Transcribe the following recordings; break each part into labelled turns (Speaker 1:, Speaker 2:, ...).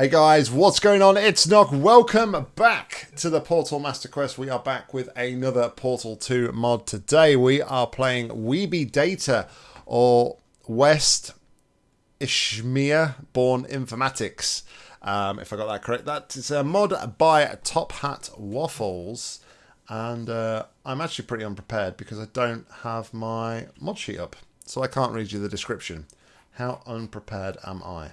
Speaker 1: Hey guys, what's going on? It's Nog. Welcome back to the Portal Master Quest. We are back with another Portal 2 mod today. We are playing Weeby Data or West Ishmir Born Informatics. Um, if I got that correct, that is a mod by Top Hat Waffles. And uh, I'm actually pretty unprepared because I don't have my mod sheet up. So I can't read you the description. How unprepared am I?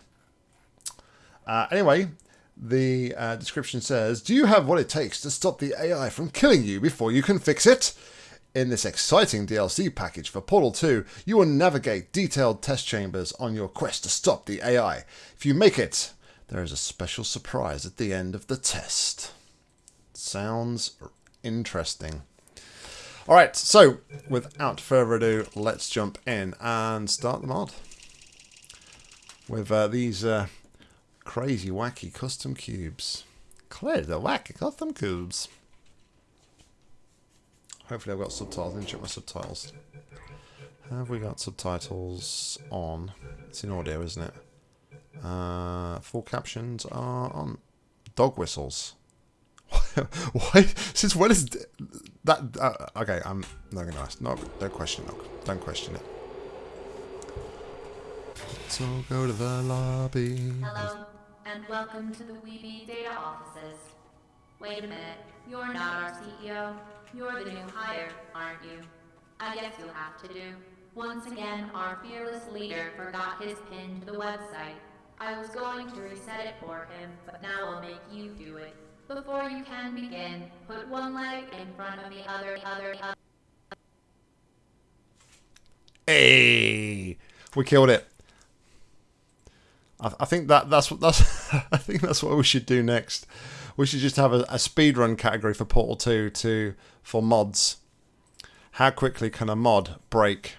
Speaker 1: Uh, anyway, the uh, description says, Do you have what it takes to stop the AI from killing you before you can fix it? In this exciting DLC package for Portal 2, you will navigate detailed test chambers on your quest to stop the AI. If you make it, there is a special surprise at the end of the test. Sounds interesting. All right, so without further ado, let's jump in and start the mod with uh, these uh, crazy wacky custom cubes. Clear the wacky custom cubes. Hopefully I've got subtitles. Let me check my subtitles. Have we got subtitles on? It's in audio, isn't it? Uh, full captions are on. Dog whistles. Why? Since when is that? Uh, okay, I'm not going to ask. No, don't question it. Don't question it. So go to the lobby. Hello
Speaker 2: and welcome to the Weeby data offices. Wait a minute, you're not our CEO. You're the new hire, aren't you? I guess you'll have to do. Once again, our fearless leader forgot his pin to the website. I was going to reset it for him, but now I'll make you do it. Before you can begin, put one leg in front of the other, other, other.
Speaker 1: Hey, we killed it. I, I think that that's that's. I think that's what we should do next. We should just have a, a speedrun category for Portal 2 to for mods. How quickly can a mod break?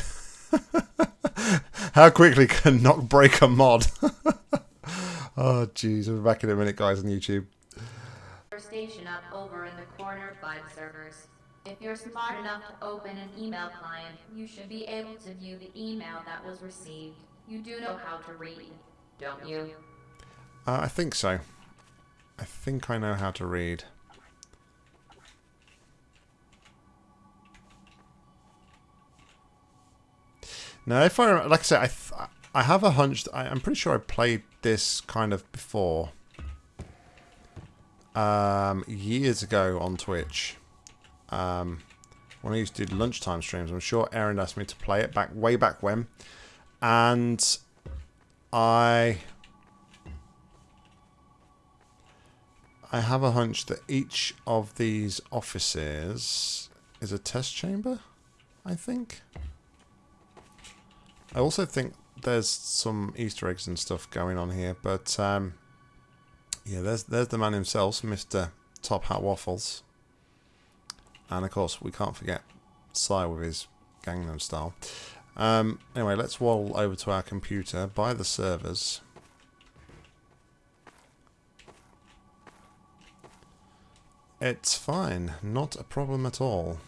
Speaker 1: How quickly can not break a mod? oh, jeez. We'll be back in a minute, guys, on YouTube.
Speaker 2: Station up over in the corner, five servers. If you're smart enough to open an email client, you should be able to view the email that was received. You do know how to read don't you?
Speaker 1: Uh, I think so. I think I know how to read. Now, if I like I said, I I have a hunch. I, am pretty sure I played this kind of before, um, years ago on Twitch. Um, when I used to do lunchtime streams, I'm sure Aaron asked me to play it back way back when, and I... I have a hunch that each of these offices is a test chamber, I think. I also think there's some Easter eggs and stuff going on here, but um, yeah, there's there's the man himself, Mr. Top Hat Waffles. And of course, we can't forget Sly with his Gangnam Style. Um, anyway, let's roll over to our computer, buy the servers. It's fine, not a problem at all.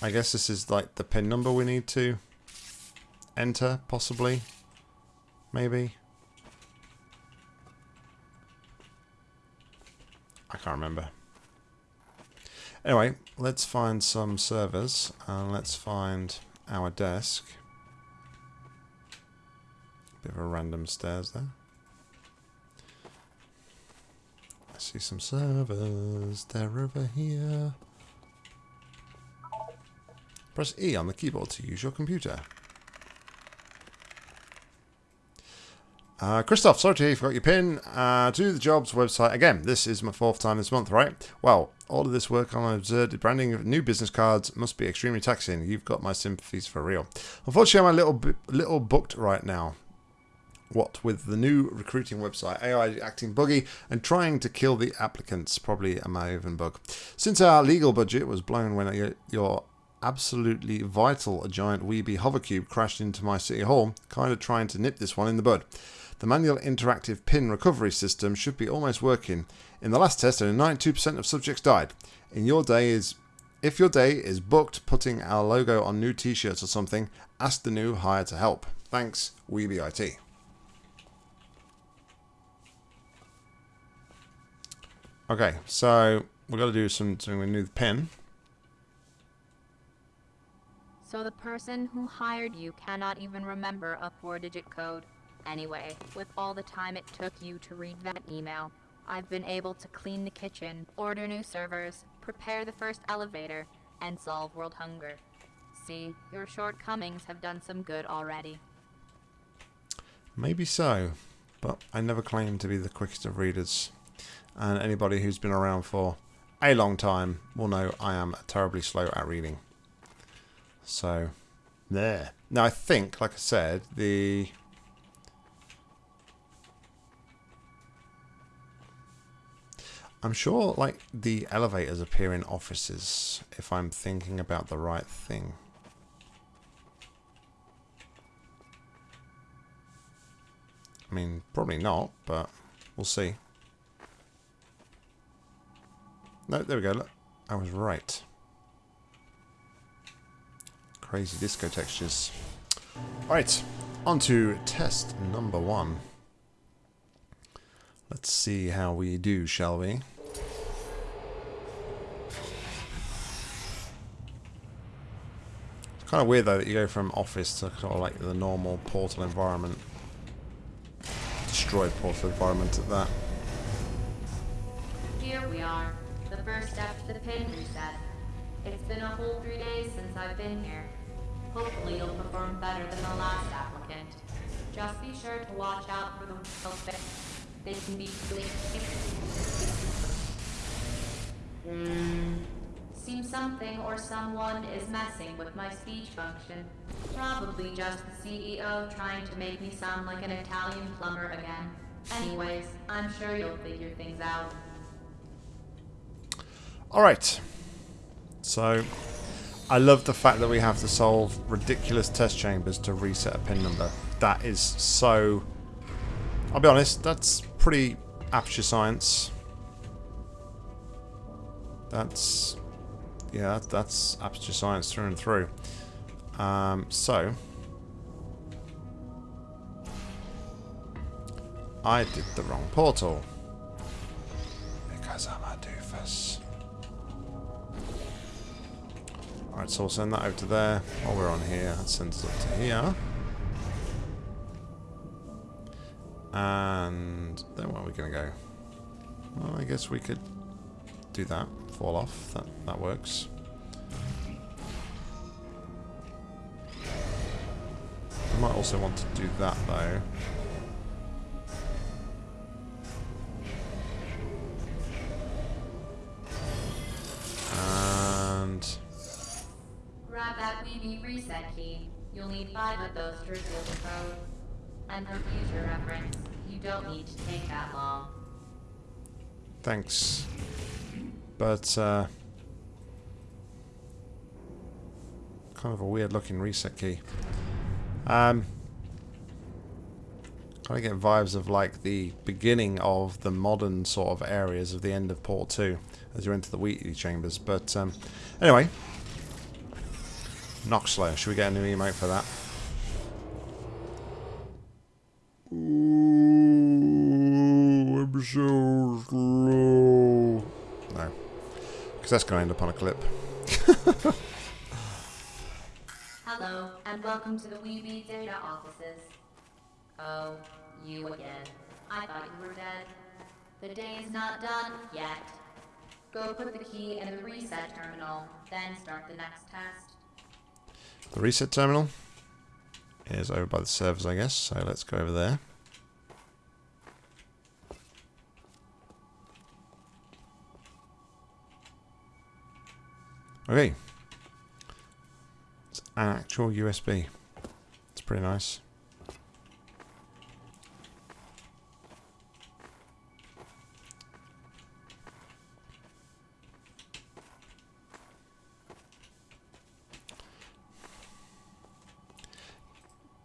Speaker 1: I guess this is like the pin number we need to enter, possibly. Maybe. I can't remember. Anyway, let's find some servers and let's find our desk. Bit of a random stairs there. I see some servers. They're over here. Press E on the keyboard to use your computer. Uh, Christoph, sorry to hear you forgot your pin. Uh, to the jobs website again. This is my fourth time this month, right? Well, all of this work on absurd branding of new business cards must be extremely taxing. You've got my sympathies for real. Unfortunately, I'm a little little booked right now. What with the new recruiting website, AI acting buggy, and trying to kill the applicants. Probably a I even bug. Since our legal budget was blown when your absolutely vital giant Weeby hovercube crashed into my city hall, kind of trying to nip this one in the bud the manual interactive pin recovery system should be almost working. In the last test, only 92% of subjects died. In your day is, if your day is booked, putting our logo on new t-shirts or something, ask the new hire to help. Thanks, WeebIT. Okay, so we've got to do some, something with new pin.
Speaker 2: So the person who hired you cannot even remember a four-digit code. Anyway, with all the time it took you to read that email, I've been able to clean the kitchen, order new servers, prepare the first elevator, and solve world hunger. See, your shortcomings have done some good already.
Speaker 1: Maybe so, but I never claimed to be the quickest of readers. And anybody who's been around for a long time will know I am terribly slow at reading. So, there. Now I think, like I said, the I'm sure like the elevators appear in offices if I'm thinking about the right thing. I mean, probably not, but we'll see. No, there we go. Look, I was right. Crazy disco textures. Alright, on to test number one. Let's see how we do, shall we? Kind of weird though that you go from office to sort of like the normal portal environment. Destroyed portal environment at that.
Speaker 2: Here we are. The first step to the pin reset. It's been a whole three days since I've been here. Hopefully you'll perform better than the last applicant. Just be sure to watch out for the wheel They can be bleeding. Seems something or someone is messing with my speech function. Probably just the CEO trying to make me sound like an Italian plumber again. Anyways, I'm sure you'll figure things out.
Speaker 1: Alright. So, I love the fact that we have to solve ridiculous test chambers to reset a pin number. That is so... I'll be honest, that's pretty aperture science. That's yeah, that, that's aperture science through and through. Um, so... I did the wrong portal. Because I'm a doofus. Alright, so we'll send that over to there. While we're on here, that sends it up to here. And then where are we going to go? Well, I guess we could do that fall off. That, that works. I might also want to do that though. And...
Speaker 2: Grab that Weeby reset key. You'll need five of those to reveal the code. And for future reference, you don't need to take that long.
Speaker 1: Thanks. But, uh, kind of a weird looking reset key. Um, kind of get vibes of like the beginning of the modern sort of areas of the end of Port 2 as you enter the Wheatley chambers. But um, anyway, Nox Should we get a new emote for that? Ooh, I'm so slow. Because that's going to end up on a clip.
Speaker 2: Hello, and welcome to the Weeby Data Offices. Oh, you again. I thought you were dead. The day is not done yet. Go put the key in the reset terminal, then start the next test.
Speaker 1: The reset terminal is over by the servers, I guess, so let's go over there. Okay. It's an actual USB. It's pretty nice.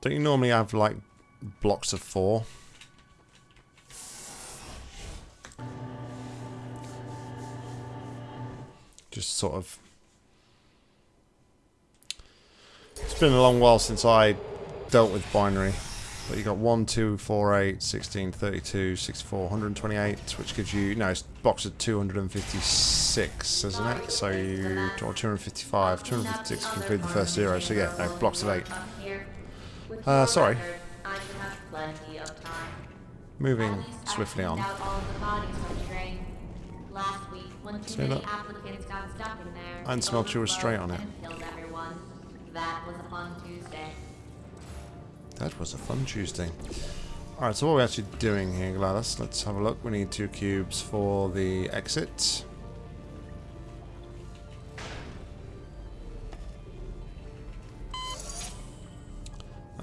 Speaker 1: Don't you normally have like blocks of four? Just sort of It's been a long while since I dealt with binary. But you got 1, 2, 4, 8, 16, 32, 64, 128, which gives you, no, it's box of 256, isn't it? So you, or 255, 256 to complete the first zero, so yeah, no, blocks of 8. Uh, sorry. Moving swiftly on. See that? And smelt your straight on it.
Speaker 2: That was a fun Tuesday.
Speaker 1: That was a fun Tuesday. Alright, so what are we actually doing here, Gladys? Let's have a look. We need two cubes for the exit.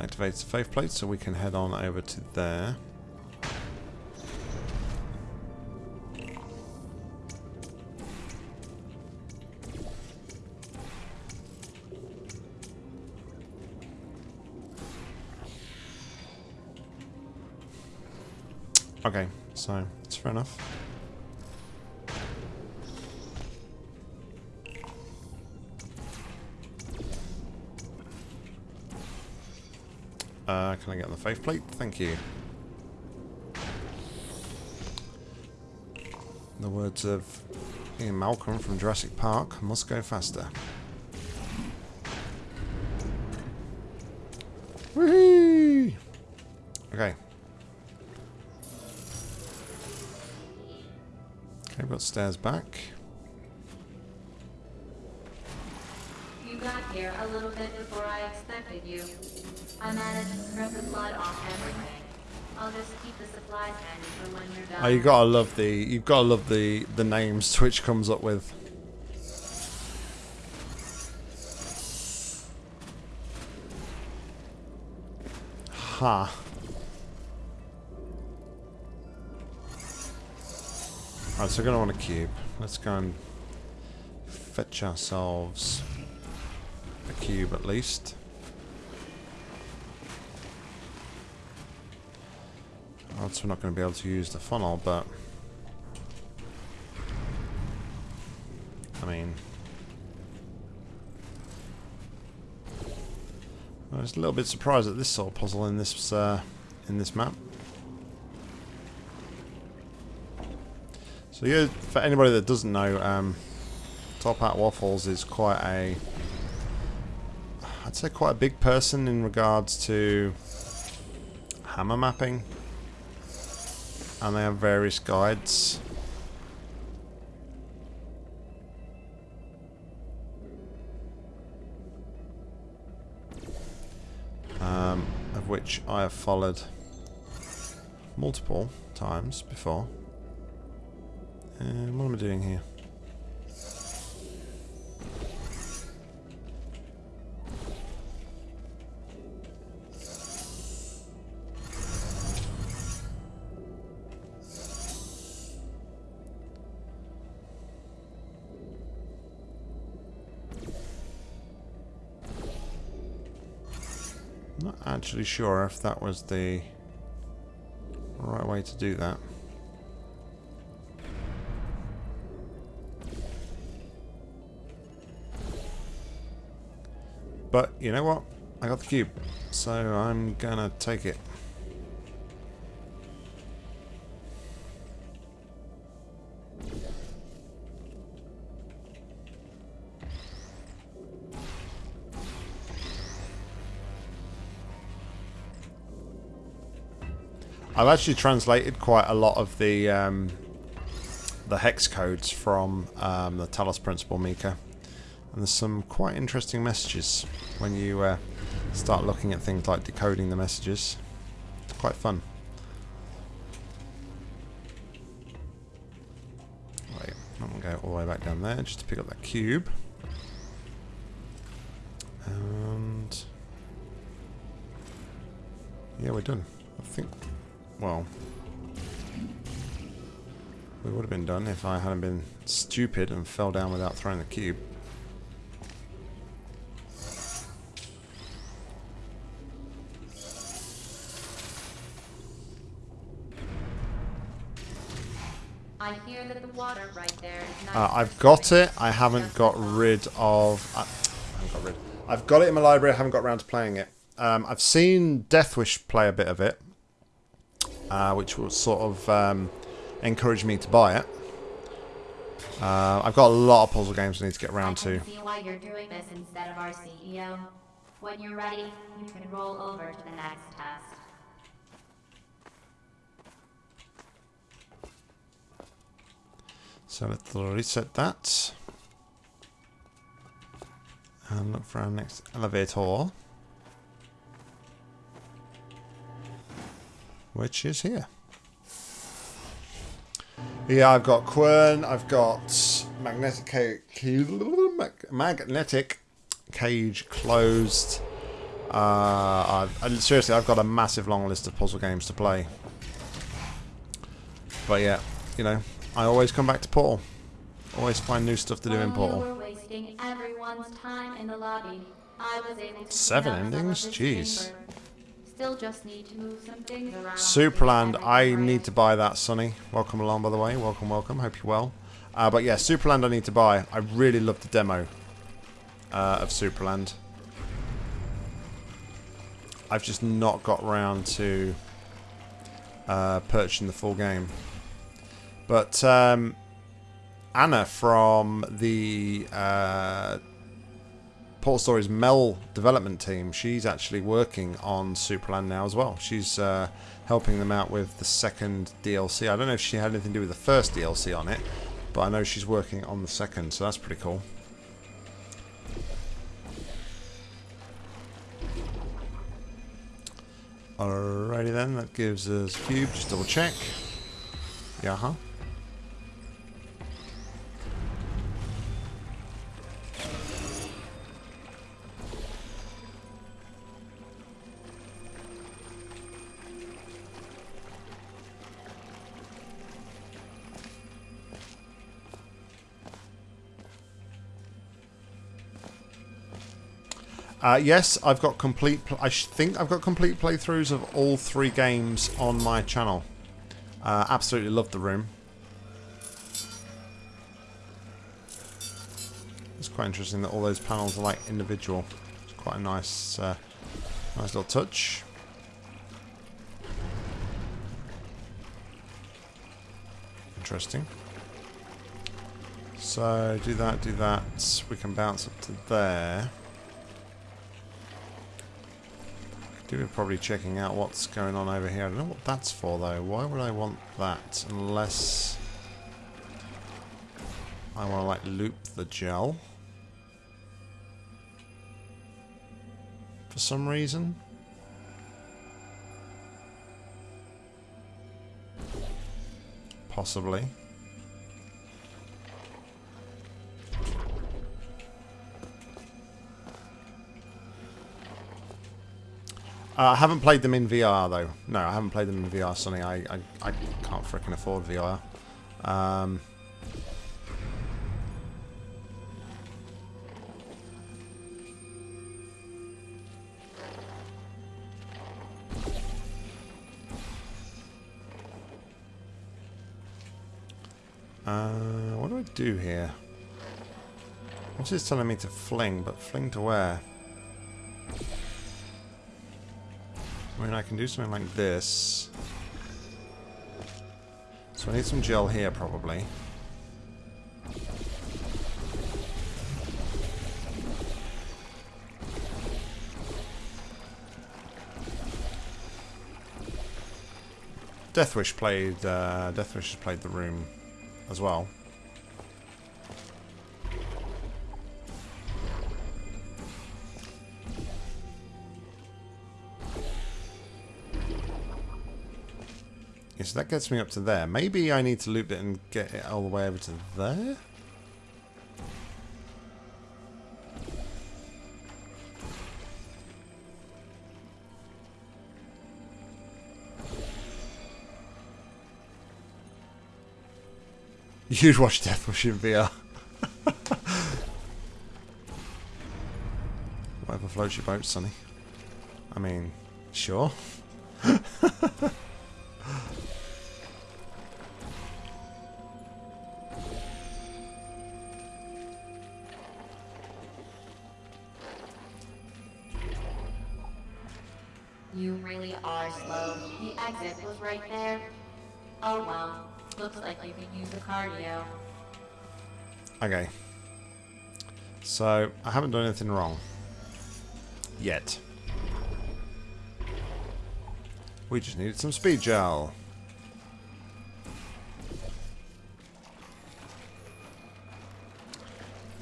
Speaker 1: Activates the faith plate so we can head on over to there. Okay, so that's fair enough. Uh, can I get on the faith plate? Thank you. In the words of Ian Malcolm from Jurassic Park, must go faster. stairs back.
Speaker 2: You got here a little bit before I expected you. I managed to strip the blood off everything. I'll just
Speaker 1: keep the supplies handy for when you're done. Oh, you gotta love the you gotta love the the names Twitch comes up with. Ha. Huh. Alright, so we're going to want to cube. Let's go and fetch ourselves a cube at least. Else we're not going to be able to use the funnel, but... I mean... I was a little bit surprised at this sort of puzzle in this uh, in this map. So yeah, for anybody that doesn't know, um, Top Hat Waffles is quite a, I'd say quite a big person in regards to hammer mapping. And they have various guides. Um, of which I have followed multiple times before. Uh, what am I doing here? not actually sure if that was the right way to do that. But you know what? I got the cube. So I'm gonna take it. I've actually translated quite a lot of the um, the hex codes from um, the Talos Principle Mika, and there's some quite interesting messages when you uh, start looking at things like decoding the messages. It's quite fun. Wait, I'm going to go all the way back down there just to pick up that cube. And... Yeah, we're done. I think... Well... We would have been done if I hadn't been stupid and fell down without throwing the cube. Uh, I've got it. I haven't got rid of... I, I haven't got rid. I've got it in my library. I haven't got around to playing it. Um, I've seen Deathwish play a bit of it, uh, which will sort of um, encourage me to buy it. Uh, I've got a lot of puzzle games I need to get around to.
Speaker 2: see why you're doing this instead of our CEO. When you're ready, you can roll over to the next
Speaker 1: So let's reset that. And look for our next elevator. Which is here. Yeah, I've got Quern, I've got magnetic cage, magnetic cage closed. Uh, I've, seriously, I've got a massive long list of puzzle games to play. But yeah, you know, I always come back to Portal. Always find new stuff to do in oh, Portal.
Speaker 2: Seven endings? Jeez. Supraland,
Speaker 1: I need to buy that, Sonny. Welcome along, by the way. Welcome, welcome. Hope you're well. Uh, but yeah, Supraland I need to buy. I really love the demo uh, of Supraland. I've just not got round to uh, purchasing the full game. But um, Anna from the uh, Stories Mel development team, she's actually working on Supraland now as well. She's uh, helping them out with the second DLC. I don't know if she had anything to do with the first DLC on it, but I know she's working on the second, so that's pretty cool. Alrighty then, that gives us cube, just double check. Yeah, huh? Uh, yes, I've got complete... I think I've got complete playthroughs of all three games on my channel. Uh, absolutely love the room. It's quite interesting that all those panels are like individual. It's quite a nice, uh, nice little touch. Interesting. So do that, do that. We can bounce up to there. Do are probably checking out what's going on over here. I don't know what that's for though. Why would I want that? Unless I want to like loop the gel. For some reason. Possibly. Uh, I haven't played them in VR though. No, I haven't played them in VR, Sonny. I I, I can't freaking afford VR. Um, uh, what do I do here? What's this telling me to fling? But fling to where? I mean, I can do something like this. So I need some gel here, probably. Deathwish played uh, Deathwish has played the room as well. so that gets me up to there. Maybe I need to loop it and get it all the way over to there? You'd watch Death Wish in VR. Whatever floats your boat, Sonny. I mean, sure. So, I haven't done anything wrong. Yet. We just needed some speed gel.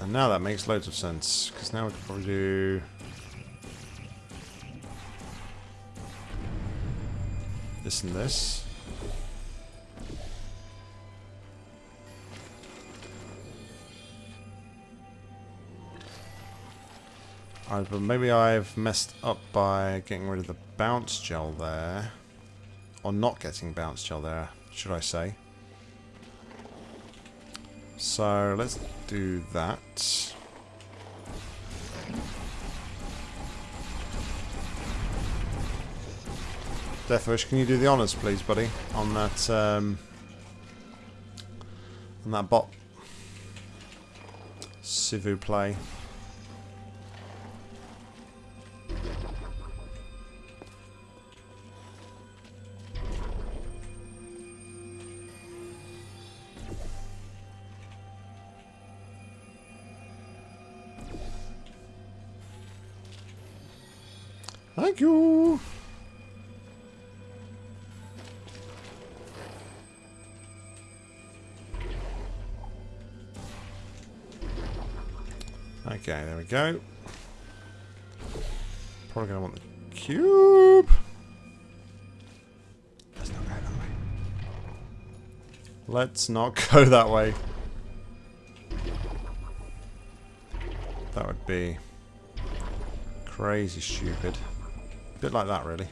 Speaker 1: And now that makes loads of sense, because now we can probably do... This and this. but maybe I've messed up by getting rid of the bounce gel there. Or not getting bounce gel there, should I say. So, let's do that. Deathwish, can you do the honours, please, buddy, on that um, on that bot? Civu play. we go. Probably going to want the cube. Let's not go that way. Let's not go that way. That would be crazy stupid. A bit like that, really.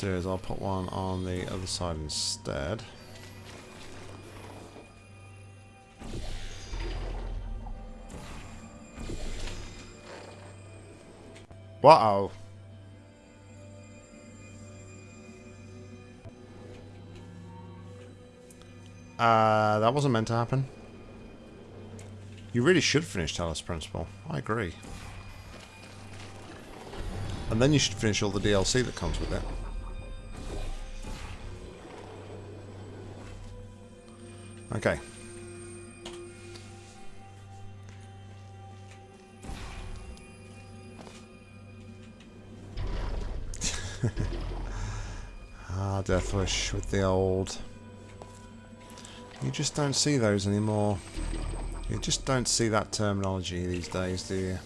Speaker 1: do is I'll put one on the other side instead. Wow. Uh, that wasn't meant to happen. You really should finish Talos Principle. I agree. And then you should finish all the DLC that comes with it. Okay. ah, Deathwish with the old... You just don't see those anymore. You just don't see that terminology these days, do you?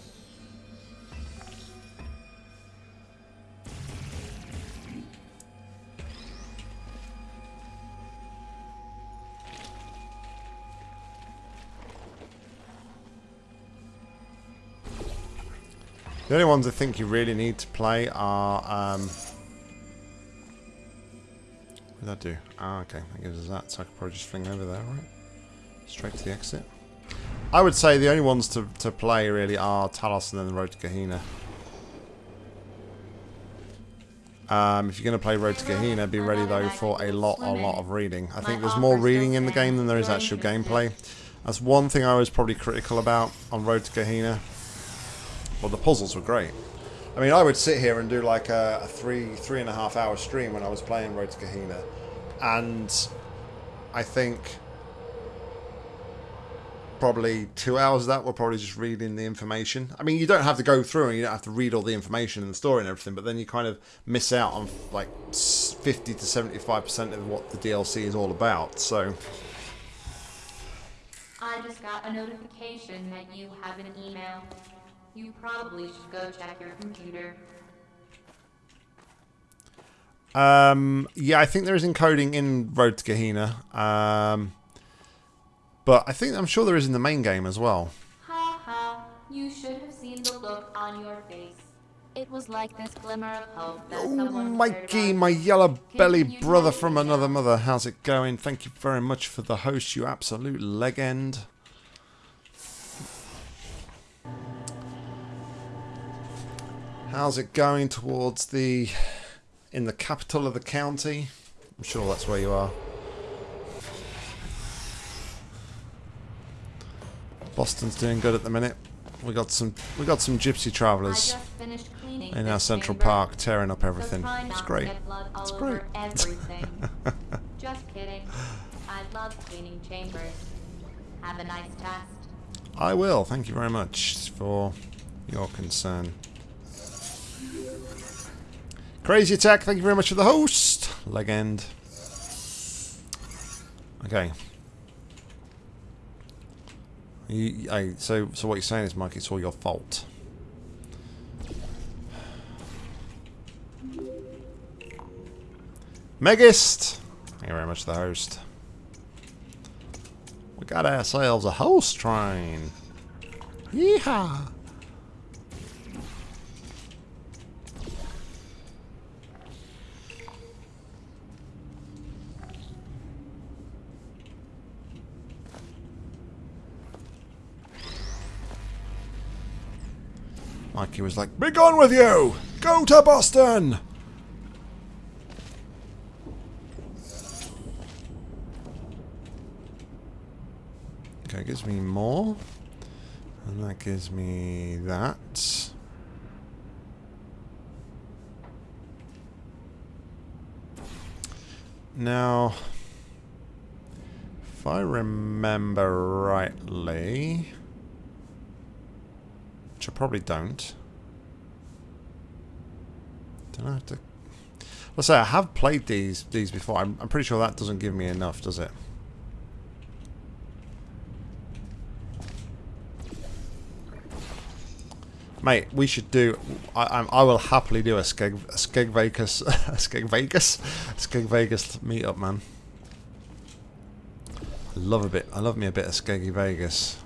Speaker 1: The only ones I think you really need to play are... Um, what did that do? Ah, okay. That gives us that. So I could probably just fling over there, right? Straight to the exit. I would say the only ones to, to play really are Talos and then the Road to Gehenna. Um, if you're going to play Road to Gehenna, be ready though for a lot, a lot of reading. I think there's more reading in the game than there is actual gameplay. That's one thing I was probably critical about on Road to Gehenna. Well, the puzzles were great. I mean, I would sit here and do like a, a three, three and a half hour stream when I was playing Road to Gehenna. And I think probably two hours of that were probably just reading the information. I mean, you don't have to go through and you don't have to read all the information and the story and everything, but then you kind of miss out on like 50 to 75% of what the DLC is all about. So.
Speaker 2: I just got a notification that you have an email. You probably should go check your computer.
Speaker 1: Um, yeah, I think there is encoding in Road to Gehenna. Um, but I think I'm sure there is in the main game as well.
Speaker 2: Ha ha, you should have seen the look on your face. It was like this glimmer of hope that Oh, Mikey, my yellow belly
Speaker 1: brother from another mother. How's it going? Thank you very much for the host, you absolute legend. How's it going towards the... in the capital of the county? I'm sure that's where you are. Boston's doing good at the minute. We got some we got some gypsy travelers in our central chamber. park tearing up everything. So it's great. It's great.
Speaker 2: Just kidding. I love cleaning chambers. Have a nice test.
Speaker 1: I will. Thank you very much for your concern. Crazy Attack, thank you very much for the host. Legend. Okay. You, I, so, so what you're saying is, Mike, it's all your fault. Megist! Thank you very much for the host. We got ourselves a host train. Yeehaw! Mikey was like, Be gone with you! Go to Boston! Okay, gives me more. And that gives me that. Now, if I remember rightly... Which I probably don't. Don't I have to... Let's say I have played these these before. I'm, I'm pretty sure that doesn't give me enough, does it? mate, we should do. I, I, will happily do a Skeg, a Skeg Vegas, a Skeg Vegas, a Skeg Vegas meetup, man. I love a bit. I love me a bit of Skeggy Vegas.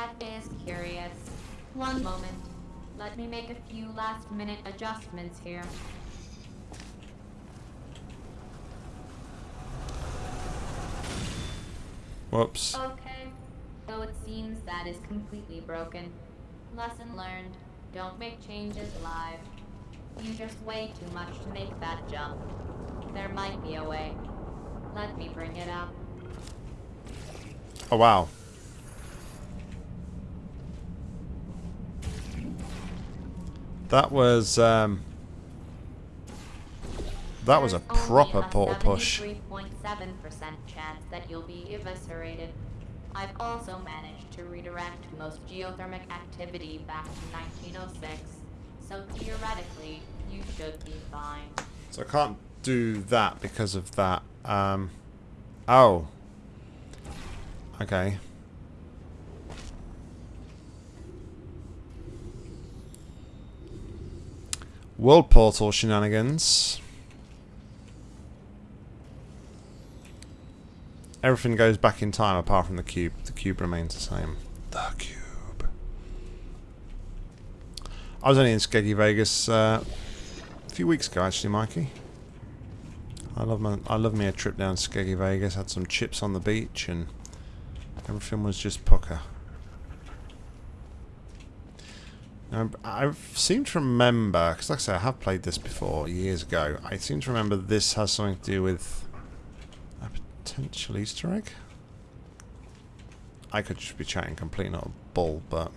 Speaker 2: That is curious. One moment. Let me make a few last-minute adjustments here. Whoops. Okay. So it seems that is completely broken. Lesson learned. Don't make changes live. You just weigh too much to make that jump. There might be a way. Let me bring it up.
Speaker 1: Oh wow. That was um, that was a proper portal push.
Speaker 2: I've also managed to redirect most geothermic activity back to 1906, so theoretically, you should be fine.
Speaker 1: So I can't do that because of that. Um, oh. Okay. World Portal shenanigans. Everything goes back in time apart from the cube. The cube remains the same. The cube. I was only in Skeggy Vegas uh, a few weeks ago, actually, Mikey. I love my I love me a trip down Skeggy Vegas. Had some chips on the beach and everything was just pucker. Um, I seem to remember, because like I say, I have played this before years ago. I seem to remember this has something to do with a potential Easter egg. I could just be chatting completely not a bull, but...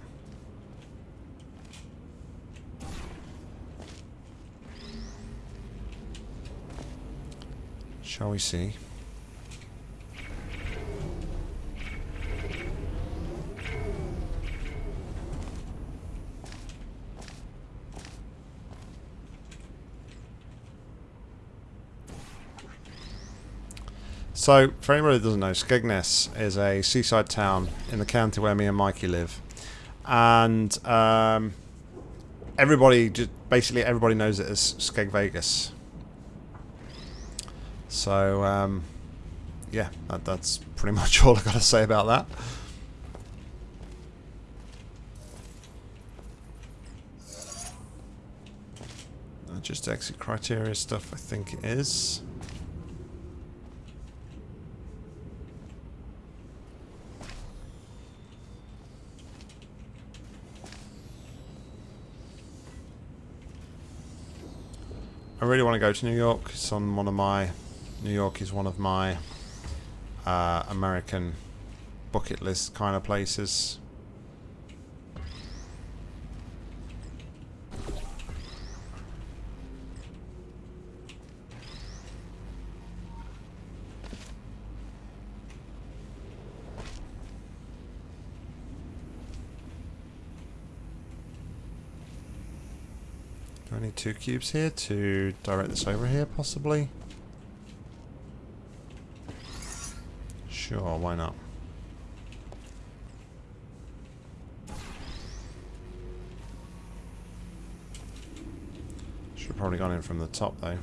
Speaker 1: Shall we see? So, for anybody that doesn't know, Skegness is a seaside town in the county where me and Mikey live. And um, everybody, just basically everybody knows it as Skeg Vegas. So, um, yeah, that, that's pretty much all i have got to say about that. Just exit criteria stuff, I think it is. I really want to go to New York. It's on one of my... New York is one of my uh, American bucket list kind of places. need two cubes here to direct this over here, possibly. Sure, why not? Should have probably gone in from the top, though.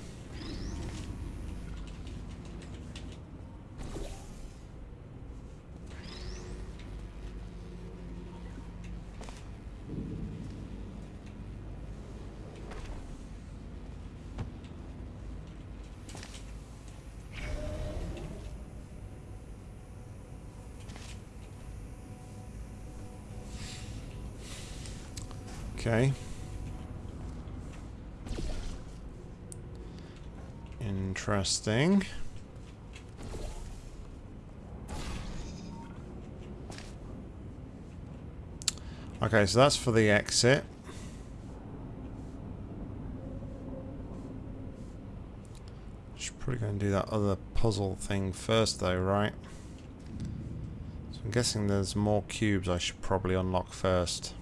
Speaker 1: interesting. Okay, so that's for the exit. Should probably go and do that other puzzle thing first though, right? So I'm guessing there's more cubes I should probably unlock first.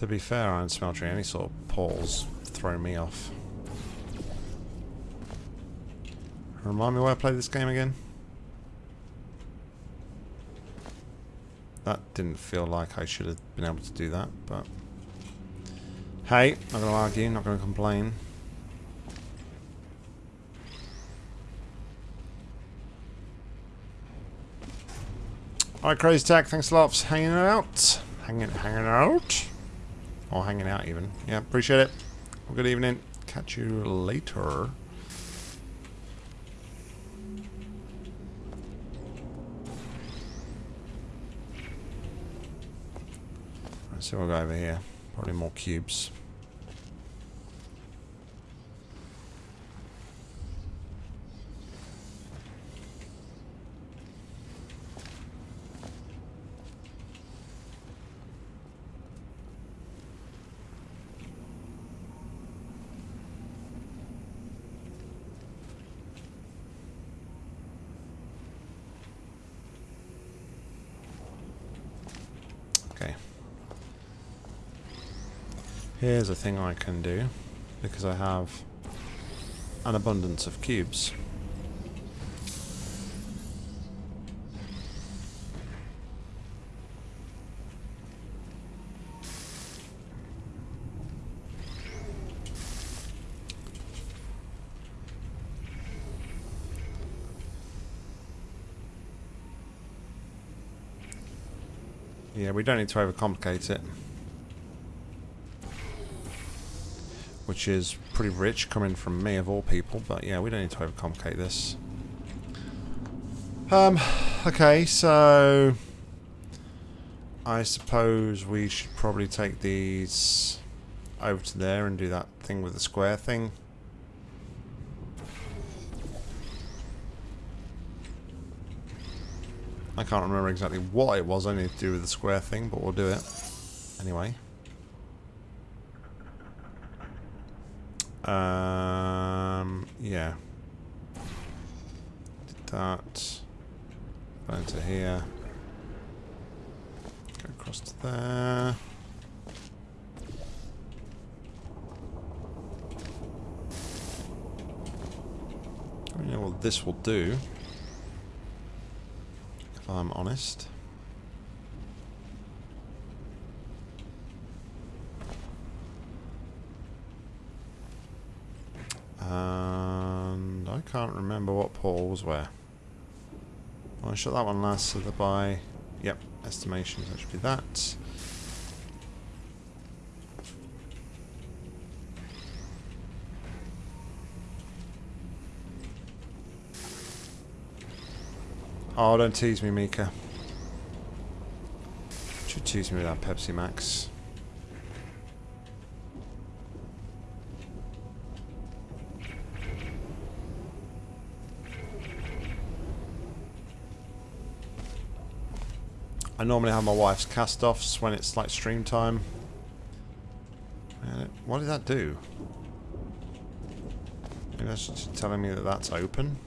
Speaker 1: To be fair, I don't smell any sort of poles throw me off. Remind me why I played this game again? That didn't feel like I should have been able to do that, but... Hey, not gonna argue, not gonna complain. Alright, Crazy Tech! thanks a lot for hanging out. Hanging, hanging out. Or hanging out even. Yeah, appreciate it. Well, good evening. Catch you later. Let's see what we got over here. Probably more cubes. Here's a thing I can do, because I have an abundance of cubes. Yeah, we don't need to overcomplicate it. which is pretty rich coming from me of all people, but yeah, we don't need to overcomplicate this. Um, okay, so... I suppose we should probably take these over to there and do that thing with the square thing. I can't remember exactly what it was I need to do with the square thing, but we'll do it anyway. Um, yeah. Did that. Go into here. Go across to there. I don't know what this will do, if I'm honest. And I can't remember what Paul was Well, I shot that one last, so the buy... Yep, estimations, that should be that. Oh, don't tease me, Mika. Should tease me with that Pepsi Max. I normally have my wife's cast-offs when it's like stream time. what did that do? Maybe that's just telling me that that's open.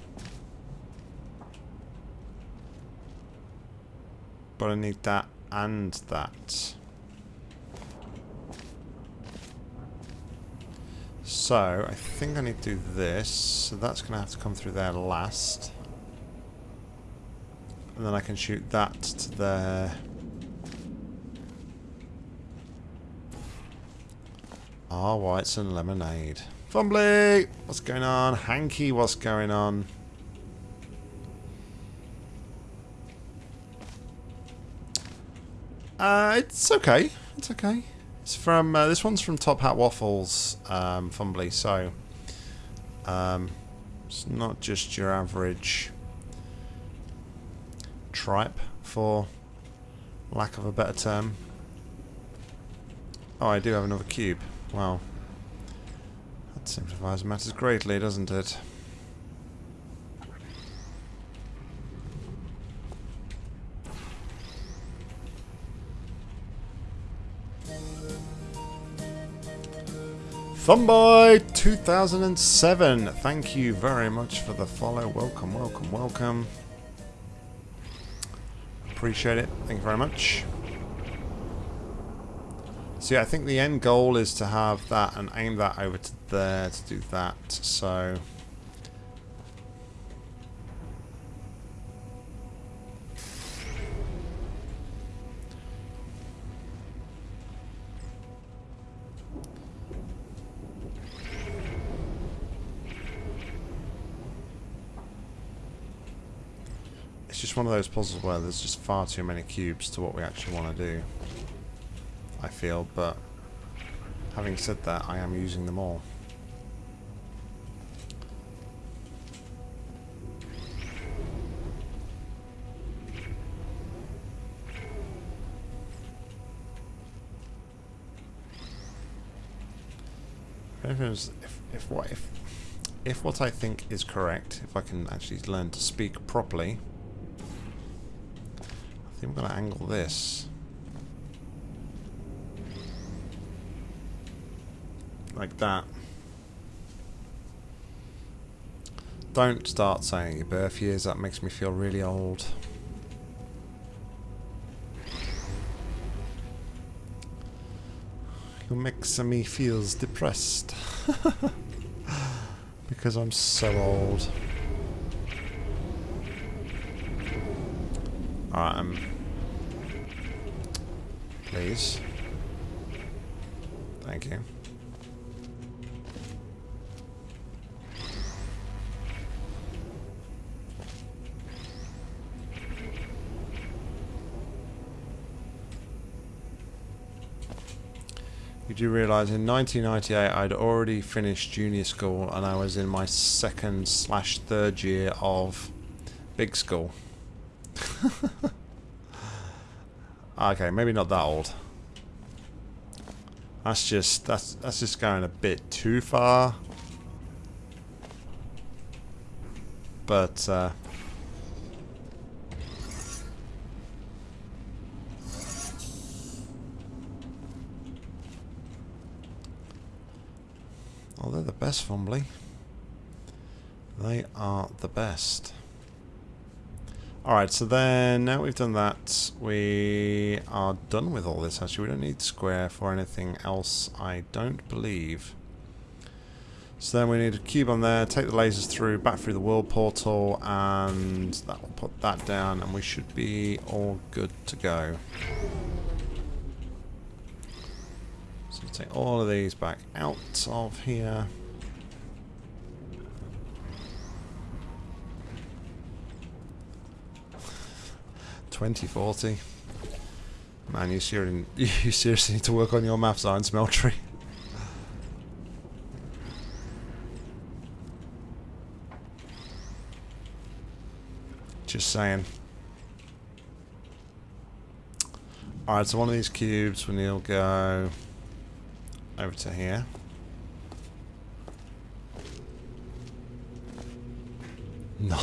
Speaker 1: But I need that and that. So, I think I need to do this. So that's going to have to come through there last. And then I can shoot that to there. Ah, whites and lemonade. Fumbly! What's going on? Hanky, what's going on? Uh, it's okay. It's okay. It's from uh, this one's from Top Hat Waffles, um, Fumbly. So um, it's not just your average tripe, for lack of a better term. Oh, I do have another cube. Wow. That simplifies matters greatly, doesn't it? Thumbboy 2007, thank you very much for the follow. Welcome, welcome, welcome. Appreciate it. Thank you very much. So yeah, I think the end goal is to have that and aim that over to there to do that. So It's one of those puzzles where there's just far too many cubes to what we actually want to do. I feel, but having said that, I am using them all. If, if, if what if if what I think is correct, if I can actually learn to speak properly, think we're going to angle this. Like that. Don't start saying your birth years, that makes me feel really old. You makes me feels depressed. because I'm so old. Alright, I'm um, please. Thank you. You do realise in 1998 I'd already finished junior school and I was in my second slash third year of big school. Okay, maybe not that old. That's just that's that's just going a bit too far. But uh, Oh, they're the best, Fumbly. They are the best. Alright, so then now we've done that, we are done with all this actually. We don't need square for anything else, I don't believe. So then we need a cube on there, take the lasers through, back through the world portal, and that will put that down, and we should be all good to go. So take all of these back out of here. 2040. Man, you seriously, you seriously need to work on your maths, Iron Smeltery. Just saying. Alright, so one of these cubes, we need to go over to here. No.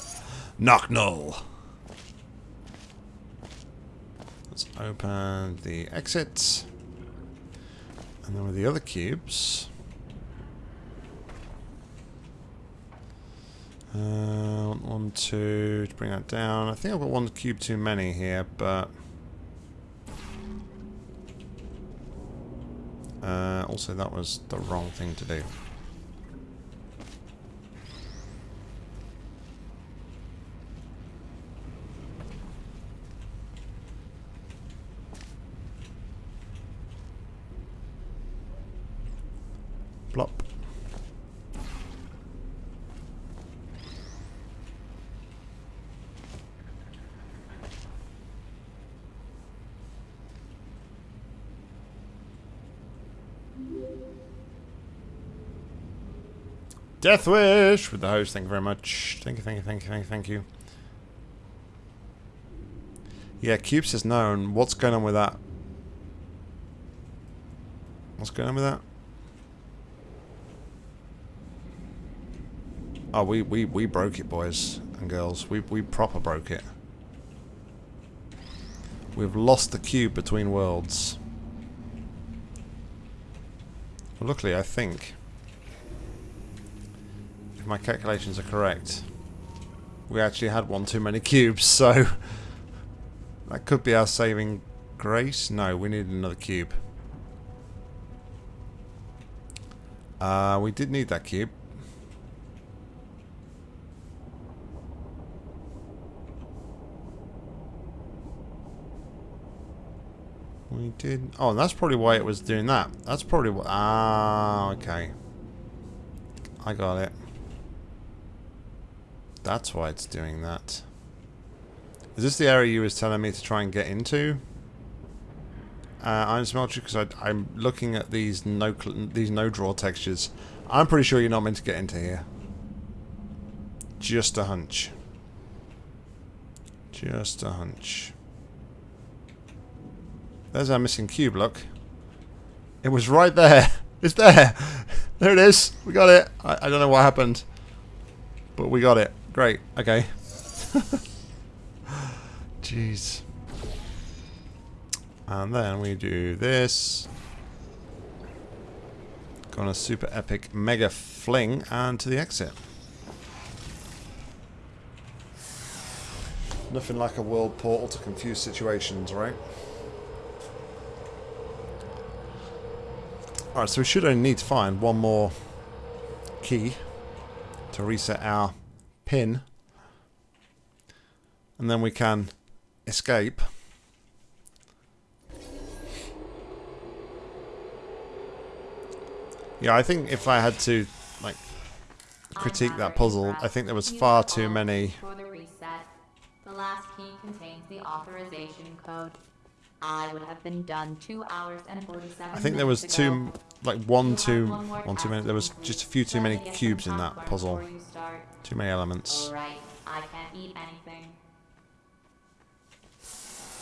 Speaker 1: Knock null. open the exits. And then with the other cubes... Uh, one, two, to bring that down. I think I've got one cube too many here, but... Uh, also, that was the wrong thing to do. Plop. Death Wish with the host, thank you very much. Thank you, thank you, thank you, thank you, thank you. Yeah, cubes is known. what's going on with that? What's going on with that? Oh, we, we, we broke it, boys and girls. We, we proper broke it. We've lost the cube between worlds. Luckily, I think, if my calculations are correct, we actually had one too many cubes, so that could be our saving grace. No, we need another cube. Uh, we did need that cube. did. Oh, that's probably why it was doing that. That's probably what. Ah, okay. I got it. That's why it's doing that. Is this the area you was telling me to try and get into? Uh, Iron Smelter because I'm looking at these no these no draw textures. I'm pretty sure you're not meant to get into here. Just a hunch. Just a hunch. There's our missing cube, look. It was right there. It's there. There it is. We got it. I, I don't know what happened. But we got it. Great. Okay. Jeez. And then we do this. Got a super epic mega fling and to the exit. Nothing like a world portal to confuse situations, right? Alright, so we should only need to find one more key to reset our pin. And then we can escape. Yeah, I think if I had to, like, critique that puzzle, I think there was far too many...
Speaker 2: The last key contains the authorization code. I would have been done two hours and 47 I think there was two,
Speaker 1: like one too, one, one too many. There was just a few too many cubes in that puzzle. Too many elements.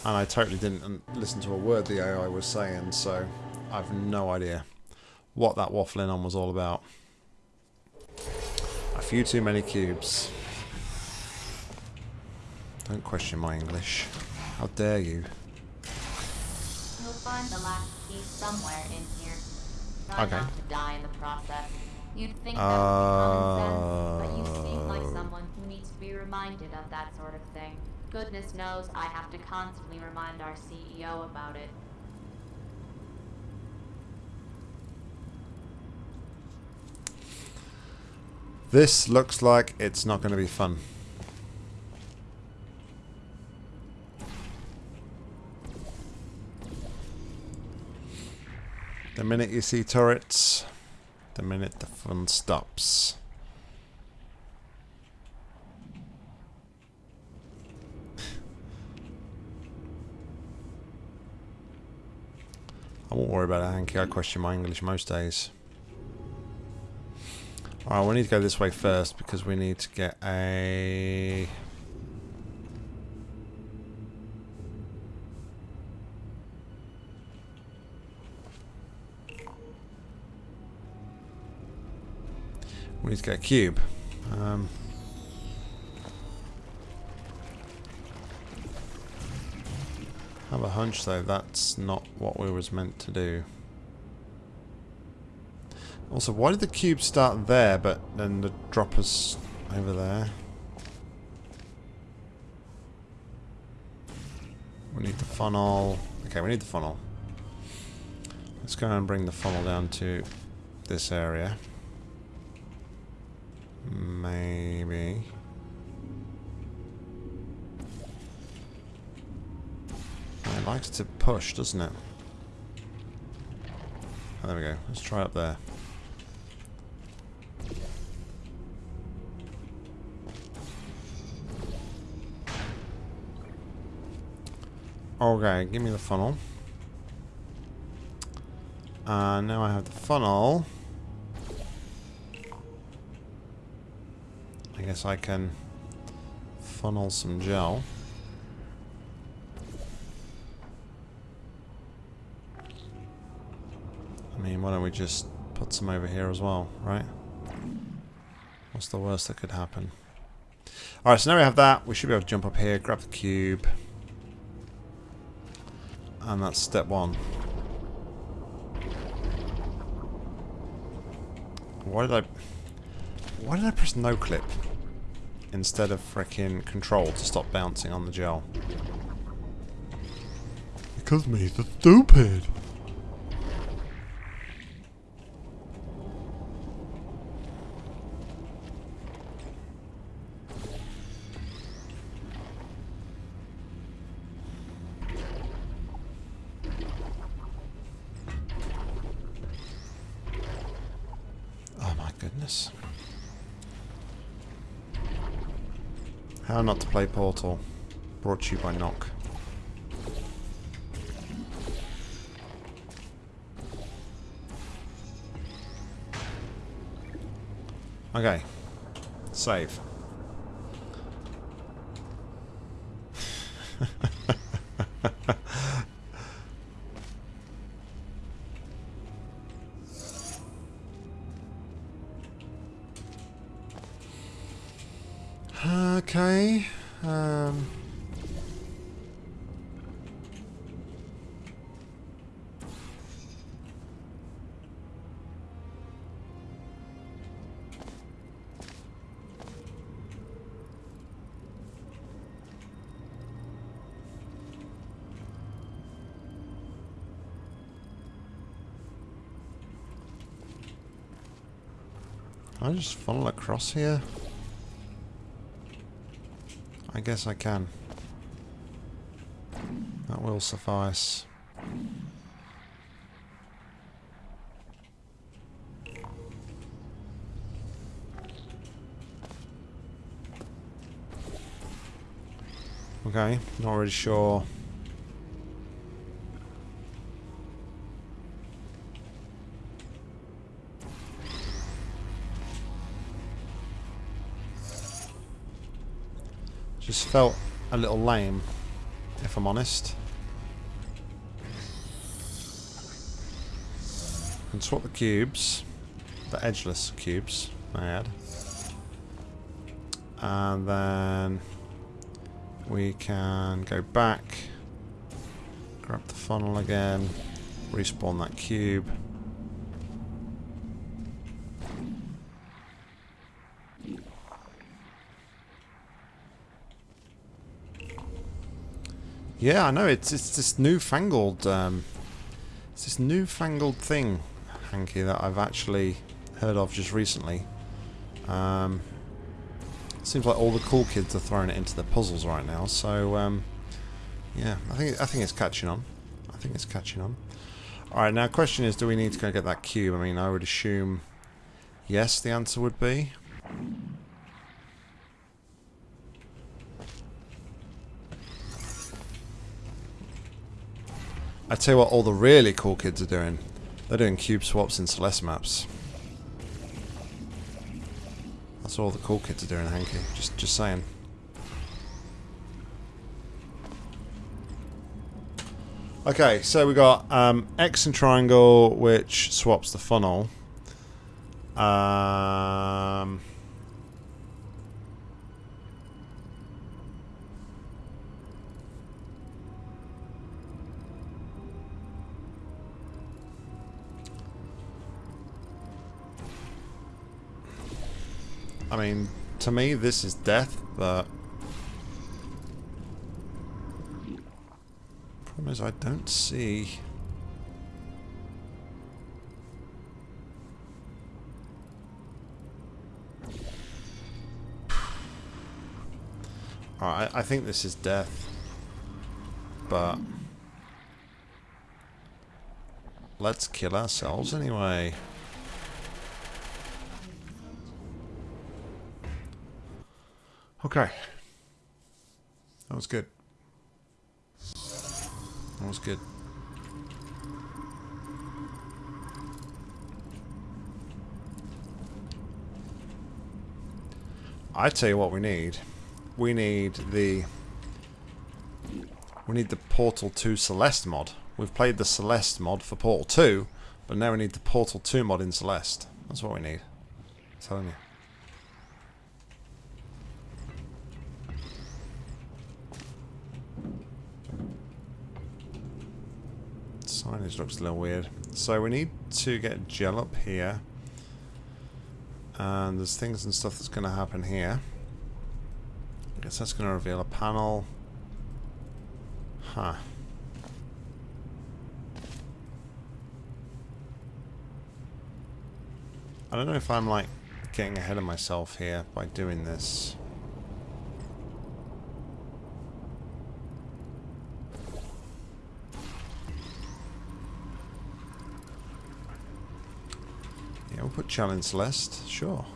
Speaker 1: And I totally didn't um, listen to a word the AI was saying, so I've no idea what that waffling on was all about. A few too many cubes. Don't question my English. How dare you?
Speaker 2: find the last key somewhere in here. Try okay. not to die in the process. You'd think that would be sense, but you seem like uh. someone who needs to be reminded of that sort of thing. Goodness knows I have to constantly remind our CEO about it.
Speaker 1: This looks like it's not going to be fun. The minute you see turrets, the minute the fun stops. I won't worry about it, Hanky. I question my English most days. Alright, we need to go this way first because we need to get a... We need to get a cube. Um, have a hunch though, that's not what we was meant to do. Also, why did the cube start there, but then the droppers over there? We need the funnel. Okay, we need the funnel. Let's go and bring the funnel down to this area. Maybe. It likes to push, doesn't it? Oh, there we go. Let's try up there. Okay, give me the funnel. Uh, now I have the funnel. guess I can funnel some gel. I mean, why don't we just put some over here as well, right? What's the worst that could happen? Alright, so now we have that. We should be able to jump up here, grab the cube. And that's step one. Why did I... Why did I press no clip? instead of freaking control to stop bouncing on the gel. Because me, the stupid! Portal, brought to you by Knock. Okay, save. just funnel across here? I guess I can. That will suffice. Okay, not really sure Just felt a little lame, if I'm honest. And swap the cubes, the edgeless cubes I had. And then we can go back, grab the funnel again, respawn that cube. Yeah, I know. It's it's this newfangled, um, it's this newfangled thing, Hanky, that I've actually heard of just recently. Um, seems like all the cool kids are throwing it into the puzzles right now. So um, yeah, I think I think it's catching on. I think it's catching on. All right, now question is, do we need to go get that cube? I mean, I would assume yes. The answer would be. I tell you what all the really cool kids are doing. They're doing cube swaps in Celeste maps. That's all the cool kids are doing, Hanky. Just, just saying. Okay, so we got um, X and triangle, which swaps the funnel. Um, I mean, to me, this is death, but... Problem is, I don't see... Alright, I think this is death. But... Let's kill ourselves anyway. Okay. That was good. That was good. I tell you what we need. We need the... We need the Portal 2 Celeste mod. We've played the Celeste mod for Portal 2, but now we need the Portal 2 mod in Celeste. That's what we need. I'm telling you. signage looks a little weird. So we need to get gel up here. And there's things and stuff that's going to happen here. I guess that's going to reveal a panel. Huh. I don't know if I'm like getting ahead of myself here by doing this. Yeah, we'll put challenge list, sure.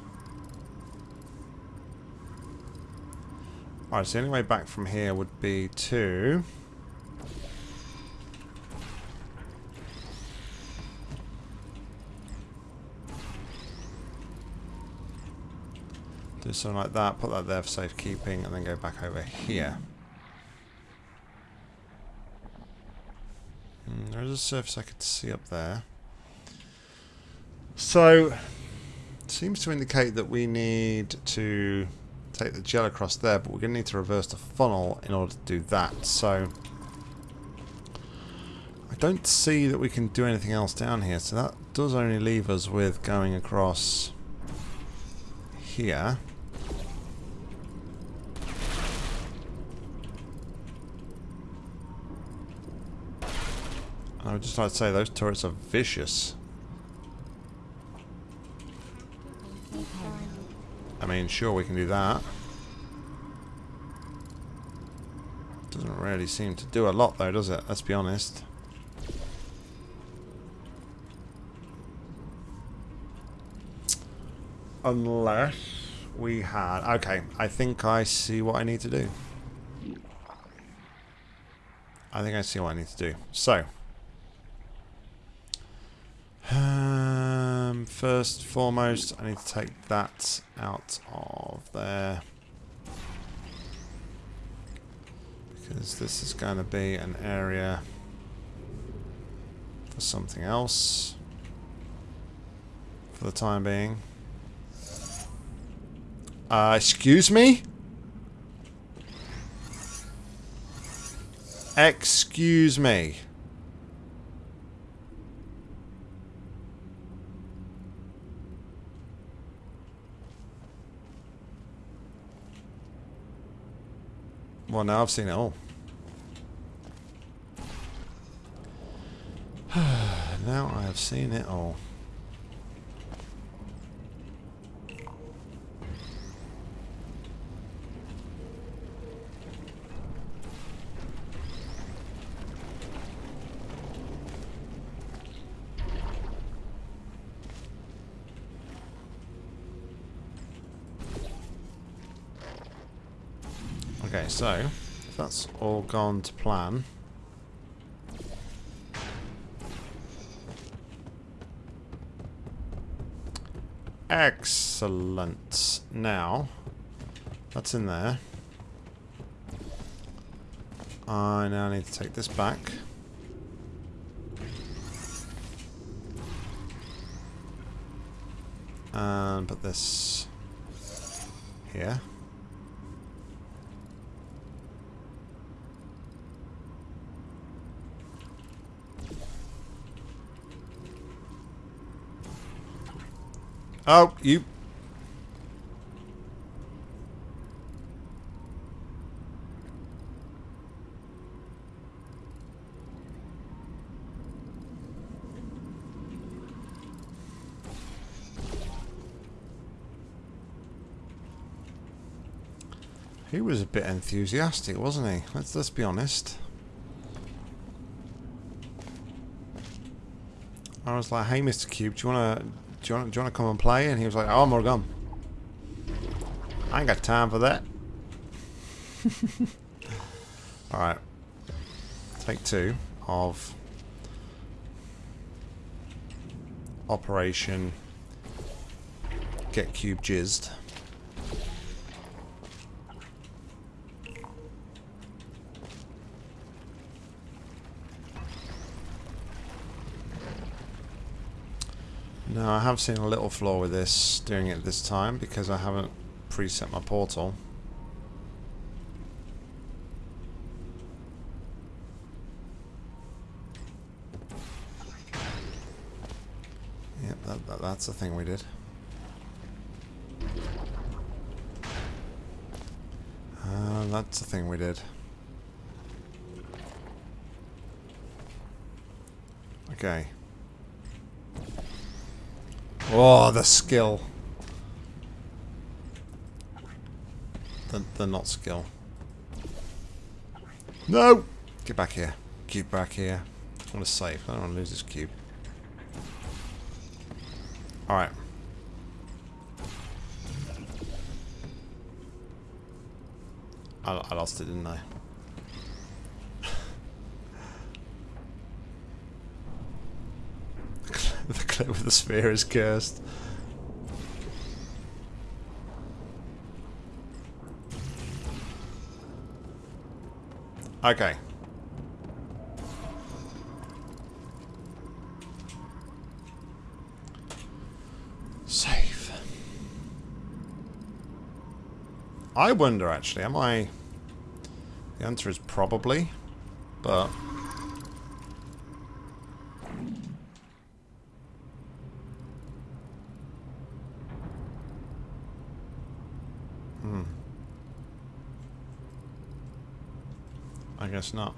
Speaker 1: Alright, so the only way back from here would be to... Do something like that, put that there for safekeeping, and then go back over here. Hmm, there is a surface I could see up there. So, seems to indicate that we need to take the gel across there, but we're going to need to reverse the funnel in order to do that. So, I don't see that we can do anything else down here, so that does only leave us with going across here. I would just like to say those turrets are vicious. I mean, sure, we can do that. Doesn't really seem to do a lot, though, does it? Let's be honest. Unless we had... Okay, I think I see what I need to do. I think I see what I need to do. So, um, first, foremost, I need to take that out of there. Because this is going to be an area for something else. For the time being. Uh, excuse me? Excuse me. Well, now I've seen it all. now I have seen it all. Okay, so if that's all gone to plan. Excellent. Now, that's in there. I now need to take this back. And put this here. Oh, you... He was a bit enthusiastic, wasn't he? Let's let's be honest. I was like, "Hey, Mr. Cube, do you want to you want, do you want to come and play? And he was like, oh, I'm all gone. I ain't got time for that. Alright. Take two of Operation Get Cube Jizzed. No, I have seen a little flaw with this, doing it this time, because I haven't preset my portal. Yep, that, that, that's the thing we did. Uh, that's the thing we did. Okay. Oh, the skill. They're, not skill. No! Get back here. Get back here. I want to save. I don't want to lose this cube. Alright. I, I lost it, didn't I? with the sphere is cursed. Okay. Save. I wonder actually, am I... The answer is probably, but... guess not.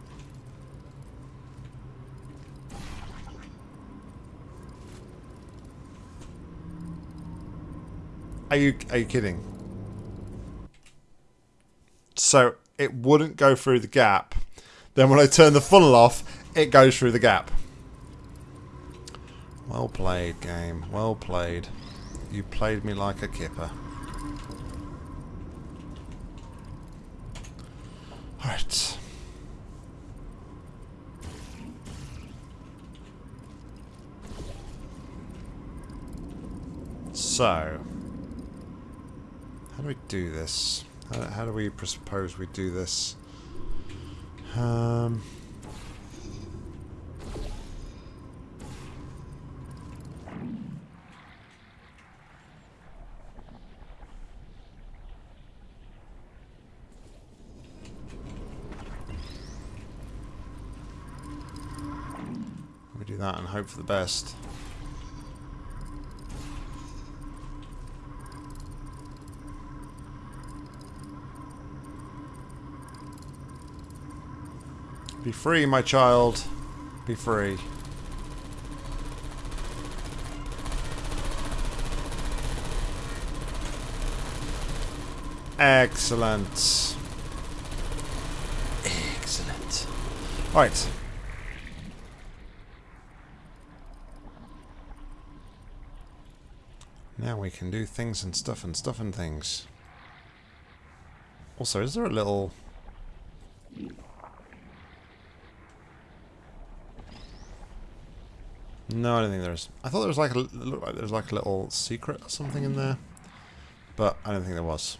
Speaker 1: Are you are you kidding? So it wouldn't go through the gap. Then when I turn the funnel off, it goes through the gap. Well played, game. Well played. You played me like a kipper. So, how do we do this? How, how do we propose we do this? Um, we do that and hope for the best. Be free, my child. Be free. Excellent. Excellent. Alright. Now we can do things and stuff and stuff and things. Also, is there a little No, I don't think there is. I thought there was like a, like there was like a little secret or something in there, but I don't think there was.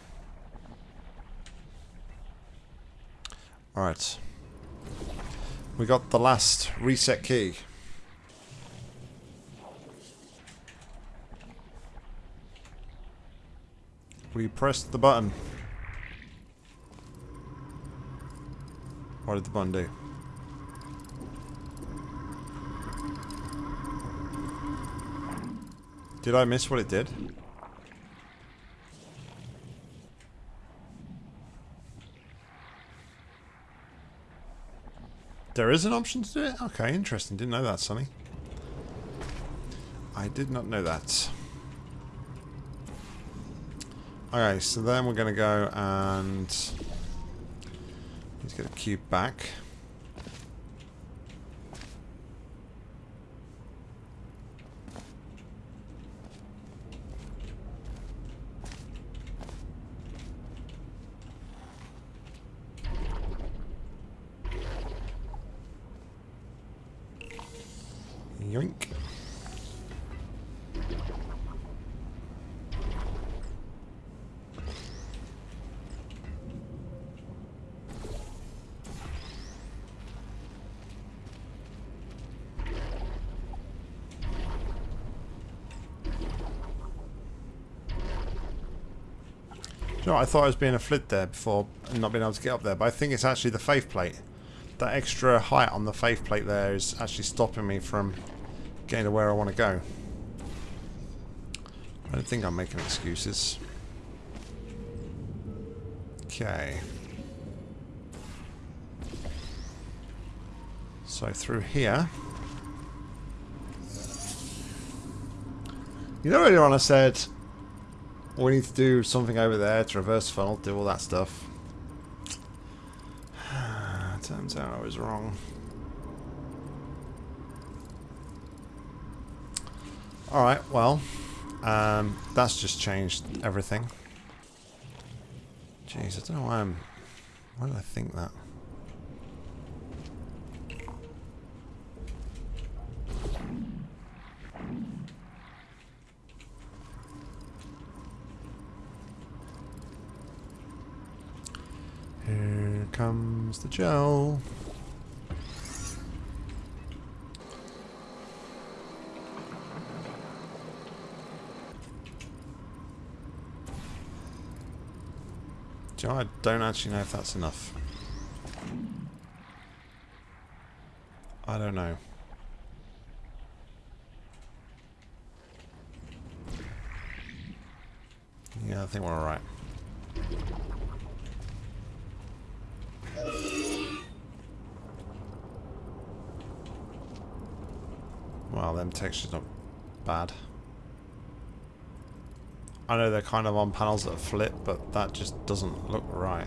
Speaker 1: All right, we got the last reset key. We pressed the button. What did the button do? Did I miss what it did? There is an option to do it? Okay, interesting. Didn't know that, Sonny. I did not know that. Okay, so then we're going to go and... Let's get a cube back. thought I was being a flit there before and not being able to get up there, but I think it's actually the faith plate. That extra height on the faith plate there is actually stopping me from getting to where I want to go. I don't think I'm making excuses. Okay. So through here. You know earlier on I said we need to do something over there to reverse funnel, do all that stuff. Turns out I was wrong. Alright, well, um, that's just changed everything. Jeez, I don't know why I'm... Why did I think that? There's the gel. Do you know, I don't actually know if that's enough. I don't know. Yeah, I think we're alright. them um, textures not bad. I know they're kind of on panels that flip, but that just doesn't look right.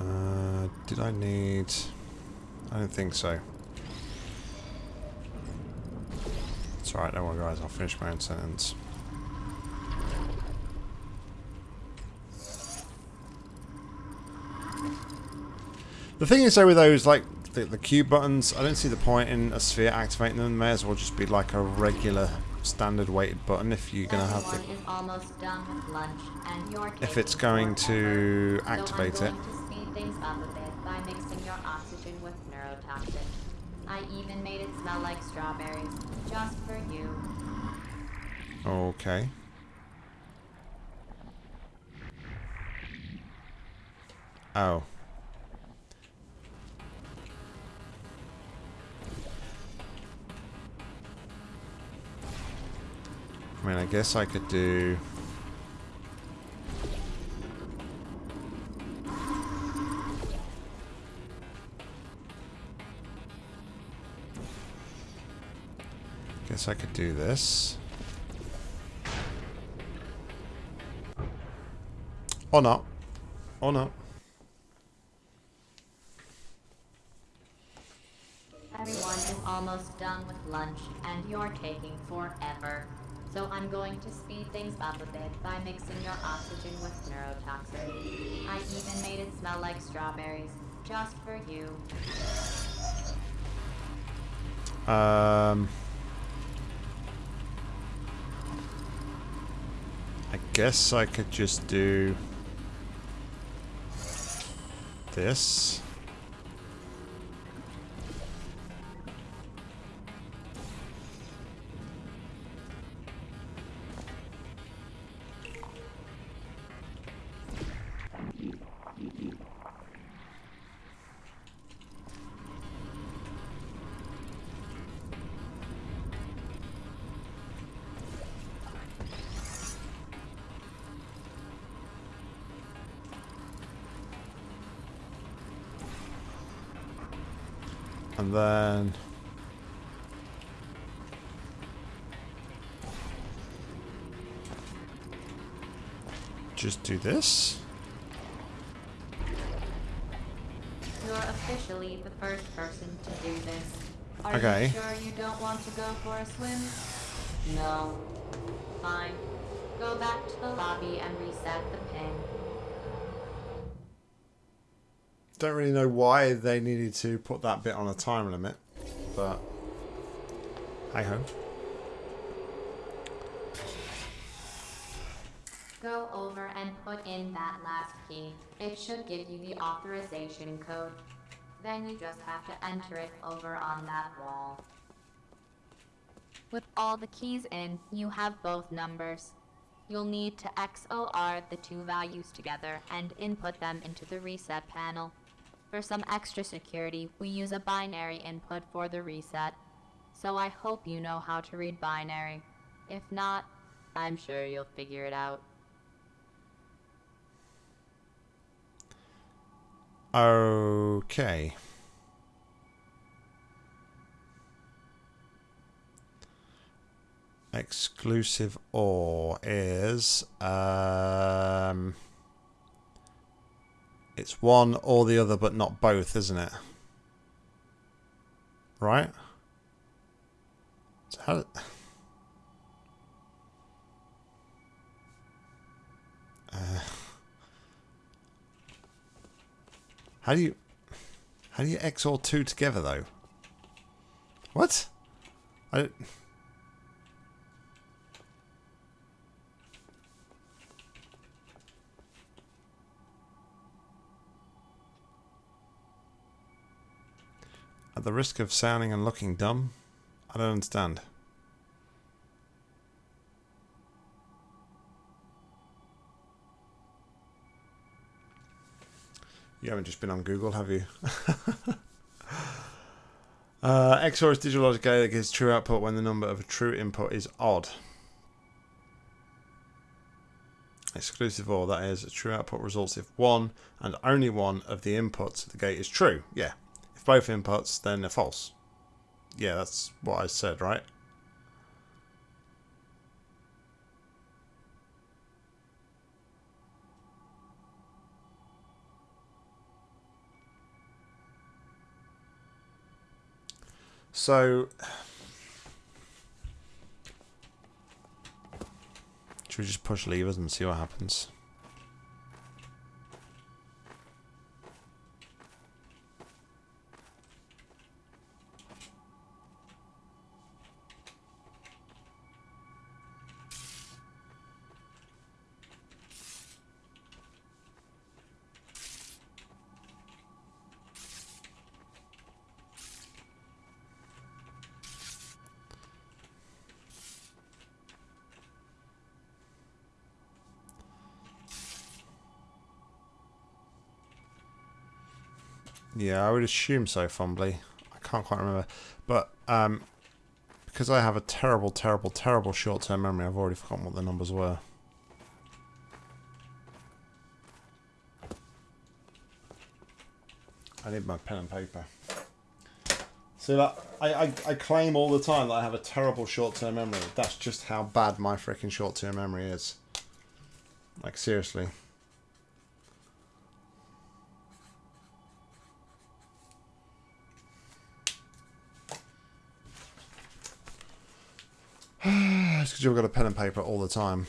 Speaker 1: Uh, did I need... I don't think so. It's alright, no worry guys, I'll finish my own sentence. The thing is though with those, like, the, the cube buttons, I don't see the point in a sphere activating them. May as well just be like a regular standard weighted button if you're going to have to... If it's going to activate so going
Speaker 2: it. To I even made it smell like strawberries, just for you.
Speaker 1: Okay. Oh. I mean, I guess I could do... Guess I could do this. Or not. Or not.
Speaker 2: Everyone is almost done with lunch, and you're taking forever. So I'm going to speed things up a bit by mixing your oxygen with neurotoxin. I even made it smell like strawberries, just for you.
Speaker 1: Um... I guess I could just do this. then... Just do this?
Speaker 2: You're officially the first person to do this. Are okay. you sure you don't want to go for a swim? No. Fine. Go back to the lobby and reset the pin.
Speaker 1: Don't really know why they needed to put that bit on a time limit, but hey ho.
Speaker 2: Go over and put in that last key. It should give you the authorization code. Then you just have to enter it over on that wall. With all the keys in, you have both numbers. You'll need to XOR the two values together and input them into the reset panel. For some extra security, we use a binary input for the reset. So I hope you know how to read binary. If not, I'm sure you'll figure it out.
Speaker 1: Okay. Exclusive or is um it's one or the other, but not both, isn't it? Right? So how... how do you... How do you XOR two together, though? What? I... At the risk of sounding and looking dumb, I don't understand. You haven't just been on Google, have you? uh, XOR is digital logic that gives true output when the number of a true input is odd. Exclusive OR, that is, a true output results if one and only one of the inputs of the gate is true. Yeah, both inputs, then they're false. Yeah, that's what I said, right? So, should we just push levers and see what happens? Yeah, I would assume so, Fumbly. I can't quite remember. But um, because I have a terrible, terrible, terrible short-term memory, I've already forgotten what the numbers were. I need my pen and paper. So that I, I, I claim all the time that I have a terrible short-term memory. That's just how bad my freaking short-term memory is. Like, seriously. because you've got a pen and paper all the time.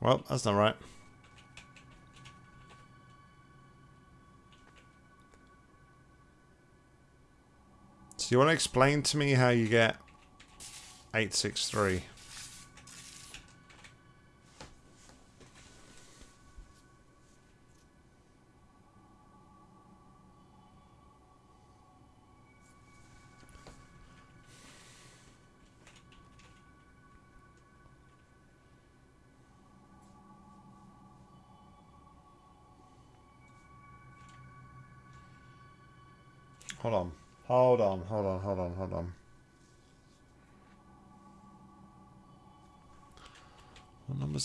Speaker 1: Well, that's not right. So you want to explain to me how you get 863?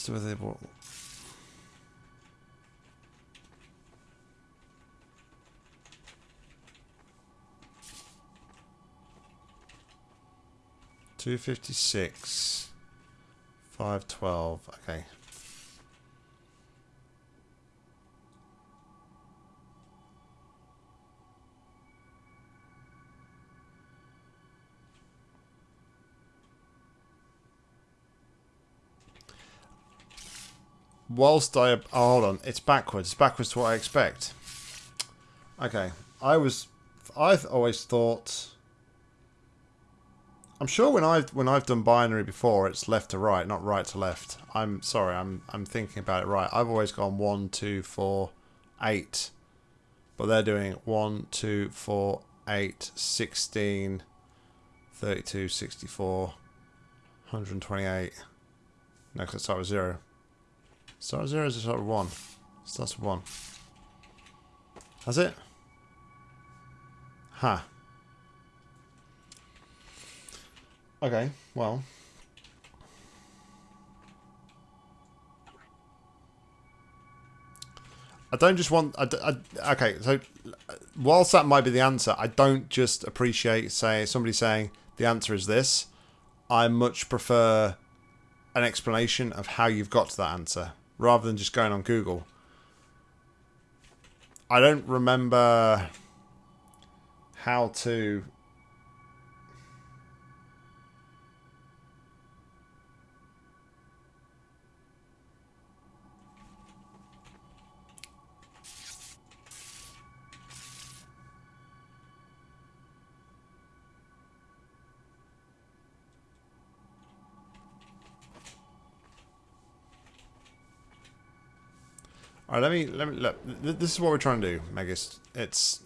Speaker 1: to the it? Two fifty six, five twelve. Okay, whilst I... Oh, hold on. It's backwards. It's backwards to what I expect. Okay. I was... I always thought... I'm sure when I've when I've done binary before, it's left to right, not right to left. I'm sorry, I'm I'm thinking about it right. I've always gone one, two, four, eight, but they're doing one, two, four, eight, sixteen, thirty-two, sixty-four, 128. No, because I start with zero. Star 0 is star 1. Starts 1. Has it? Ha. Huh. Okay, well. I don't just want. I, I, okay, so whilst that might be the answer, I don't just appreciate say somebody saying the answer is this. I much prefer an explanation of how you've got to that answer rather than just going on Google. I don't remember how to All right, let me let me look. This is what we're trying to do, Magus. It's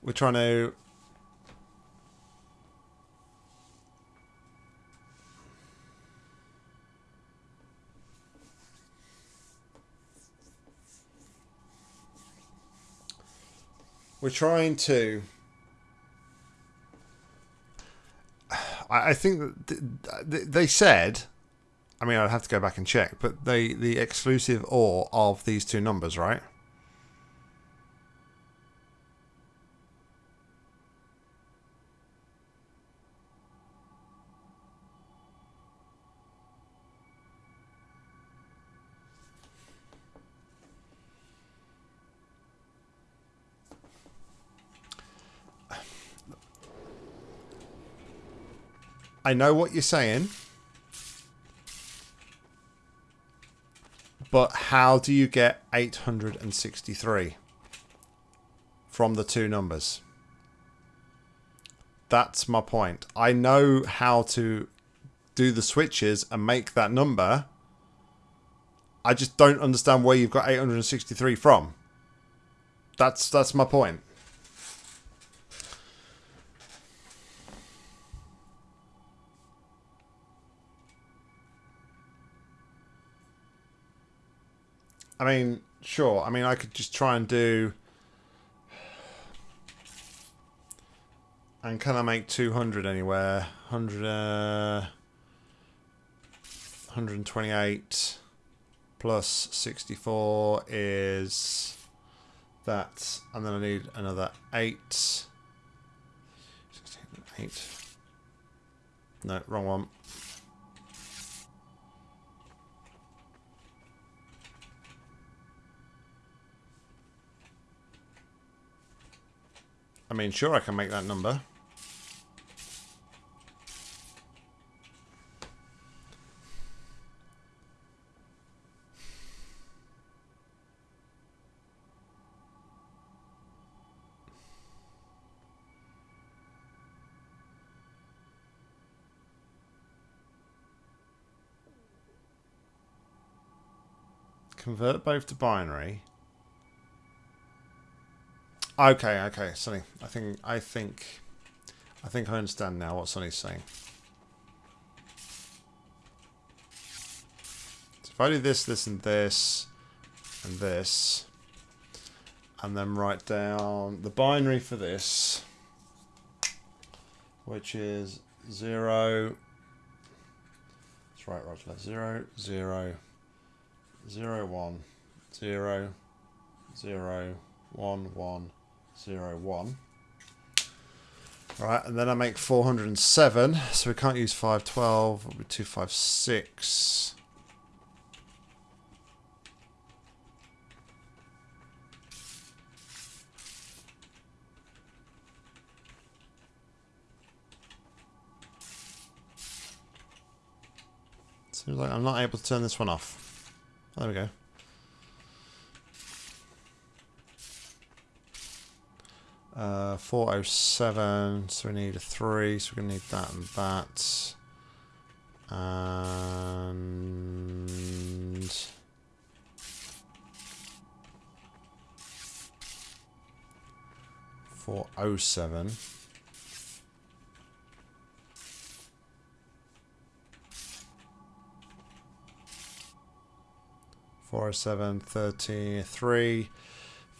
Speaker 1: we're trying to. We're trying to. I think that they said I mean, I'd have to go back and check, but the the exclusive OR of these two numbers, right? I know what you're saying. But how do you get 863 from the two numbers? That's my point. I know how to do the switches and make that number. I just don't understand where you've got 863 from. That's that's my point. I mean, sure. I mean, I could just try and do... And can I make 200 anywhere? 100, uh, 128 plus 64 is that. And then I need another 8. 16, 8. No, wrong one. I mean, sure, I can make that number. Convert both to binary. Okay, okay, Sonny. I think I think I think I understand now what Sonny's saying. So if I do this, this and this and this and then write down the binary for this which is zero that's right Roger zero zero zero one zero zero one one zero one. Right, and then I make 407, so we can't use 512, 256. Seems like I'm not able to turn this one off. Oh, there we go. Uh, 407, so we need a 3, so we're going to need that and that. And... Four oh seven. Four oh seven thirty three.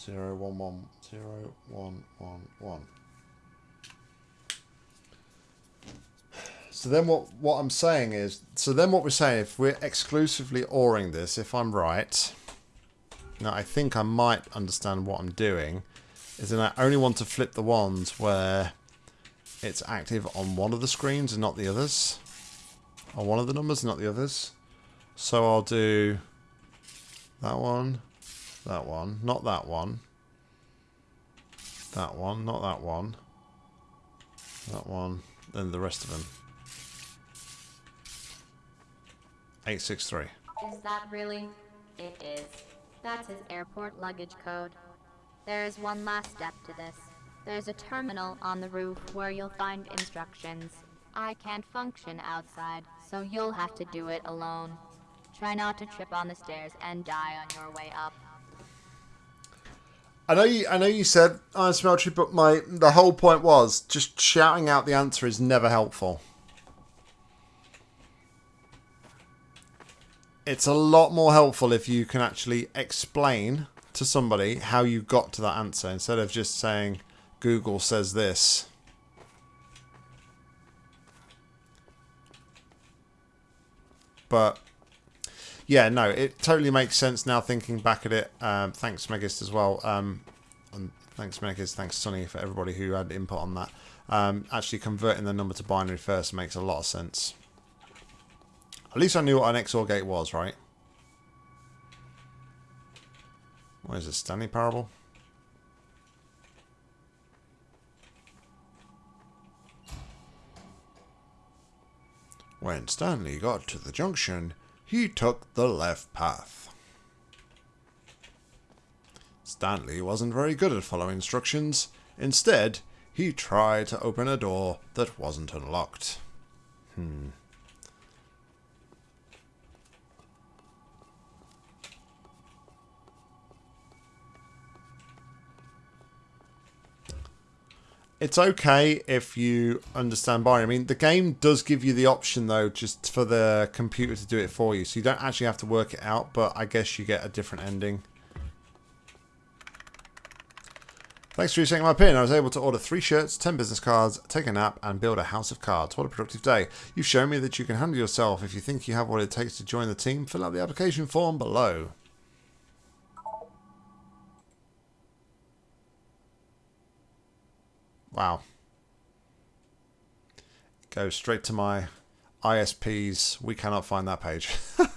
Speaker 1: zero one one zero one one one. So then what what I'm saying is so then what we're saying if we're exclusively oring this, if I'm right, now I think I might understand what I'm doing, is that I only want to flip the ones where it's active on one of the screens and not the others. On one of the numbers, not the others. So I'll do that one, that one. Not that one. That one. Not that one. That one. And the rest of them. 863.
Speaker 2: Is that really? It is. That's his airport luggage code. There is one last step to this. There's a terminal on the roof where you'll find instructions. I can't function outside, so you'll have to do it alone. Try not to trip on the stairs and die on your way up.
Speaker 1: I know you. I know you said oh, Iron Smeltery, but my the whole point was just shouting out the answer is never helpful. It's a lot more helpful if you can actually explain to somebody how you got to that answer instead of just saying Google says this. But yeah, no, it totally makes sense now thinking back at it. Um, thanks, Megist, as well. Um, and thanks, Megist. Thanks, Sonny, for everybody who had input on that. Um, actually, converting the number to binary first makes a lot of sense. At least I knew what an XOR gate was, right? What is this, Stanley Parable? When Stanley got to the junction, he took the left path. Stanley wasn't very good at following instructions. Instead, he tried to open a door that wasn't unlocked. Hmm. it's okay if you understand binary. I mean, the game does give you the option, though, just for the computer to do it for you. So you don't actually have to work it out, but I guess you get a different ending. Thanks for resetting my pin. I was able to order three shirts, 10 business cards, take a nap, and build a house of cards. What a productive day. You've shown me that you can handle yourself. If you think you have what it takes to join the team, fill out the application form below. Wow. Go straight to my ISPs. We cannot find that page.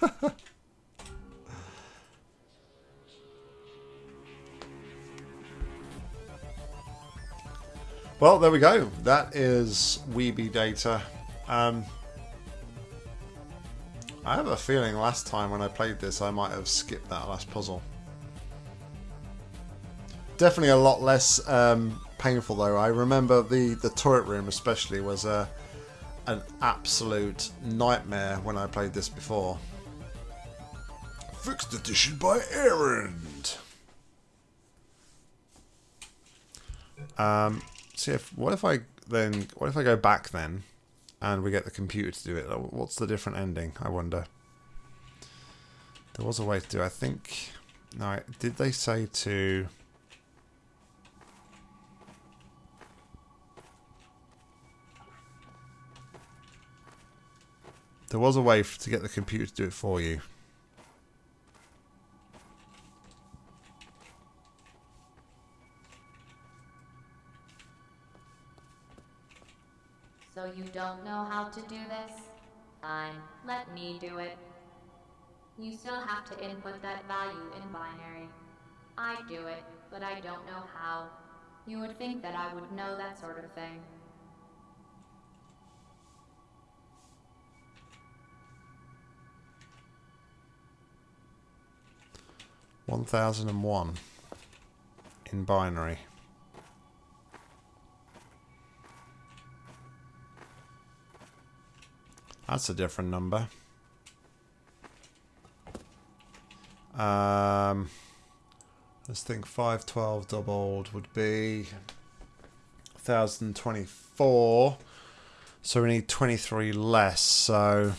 Speaker 1: well, there we go. That is Weeby data. Um, I have a feeling last time when I played this I might have skipped that last puzzle. Definitely a lot less um, painful though. I remember the the turret room especially was a an absolute nightmare when I played this before. Fixed edition by Errand. Um, see if what if I then what if I go back then, and we get the computer to do it? What's the different ending? I wonder. There was a way to do. I think. No, did they say to? There was a way to get the computer to do it for you.
Speaker 2: So you don't know how to do this? Fine, let me do it. You still have to input that value in binary. I do it, but I don't know how. You would think that I would know that sort of thing.
Speaker 1: 1001 in binary. That's a different number. Um, let's think 512 doubled would be 1024. So we need 23 less. So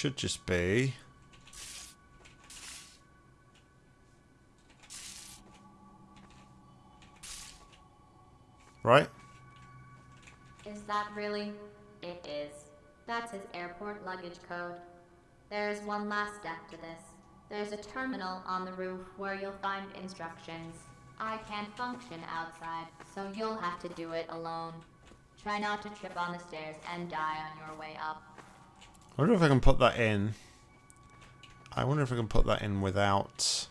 Speaker 1: should just be right?
Speaker 2: Is that really? It is. That's his airport luggage code. There's one last step to this. There's a terminal on the roof where you'll find instructions. I can't function outside, so you'll have to do it alone. Try not to trip on the stairs and die on your way up.
Speaker 1: I wonder if I can put that in. I wonder if I can put that in without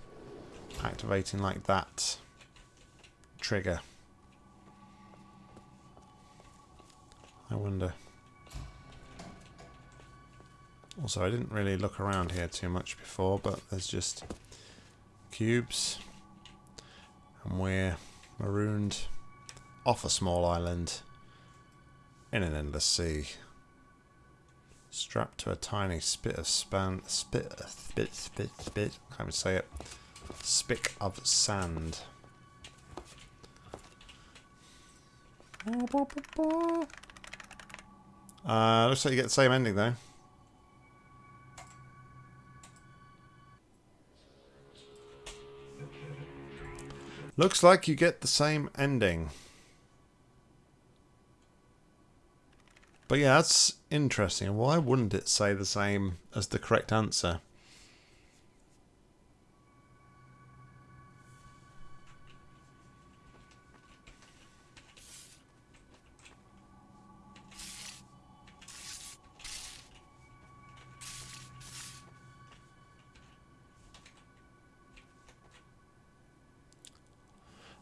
Speaker 1: activating like that trigger. I wonder. Also, I didn't really look around here too much before, but there's just cubes. And we're marooned off a small island in an endless sea strapped to a tiny spit of span, spit, spit, spit, spit, can't even say it, spick of sand. Uh, looks like you get the same ending though. Looks like you get the same ending. But yeah, that's interesting. Why wouldn't it say the same as the correct answer?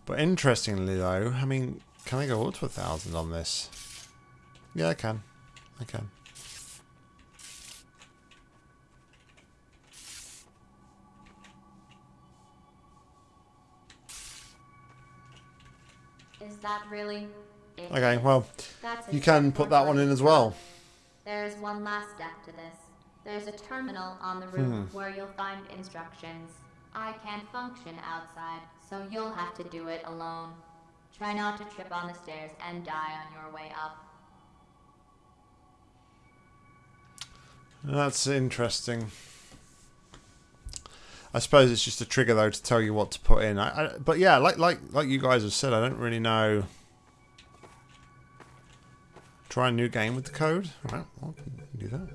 Speaker 1: But interestingly though, I mean, can I go up to a thousand on this? Yeah, I can. I can.
Speaker 2: Is that really it? Okay, well, you can put
Speaker 1: that one in as well.
Speaker 2: There's one last step to this. There's a terminal on the roof hmm. where you'll find instructions. I can't function outside, so you'll have to do it alone. Try not to trip on the stairs and die on your way up.
Speaker 1: That's interesting. I suppose it's just a trigger though to tell you what to put in. I, I, but yeah, like like like you guys have said, I don't really know. Try a new game with the code. All right, well, do that.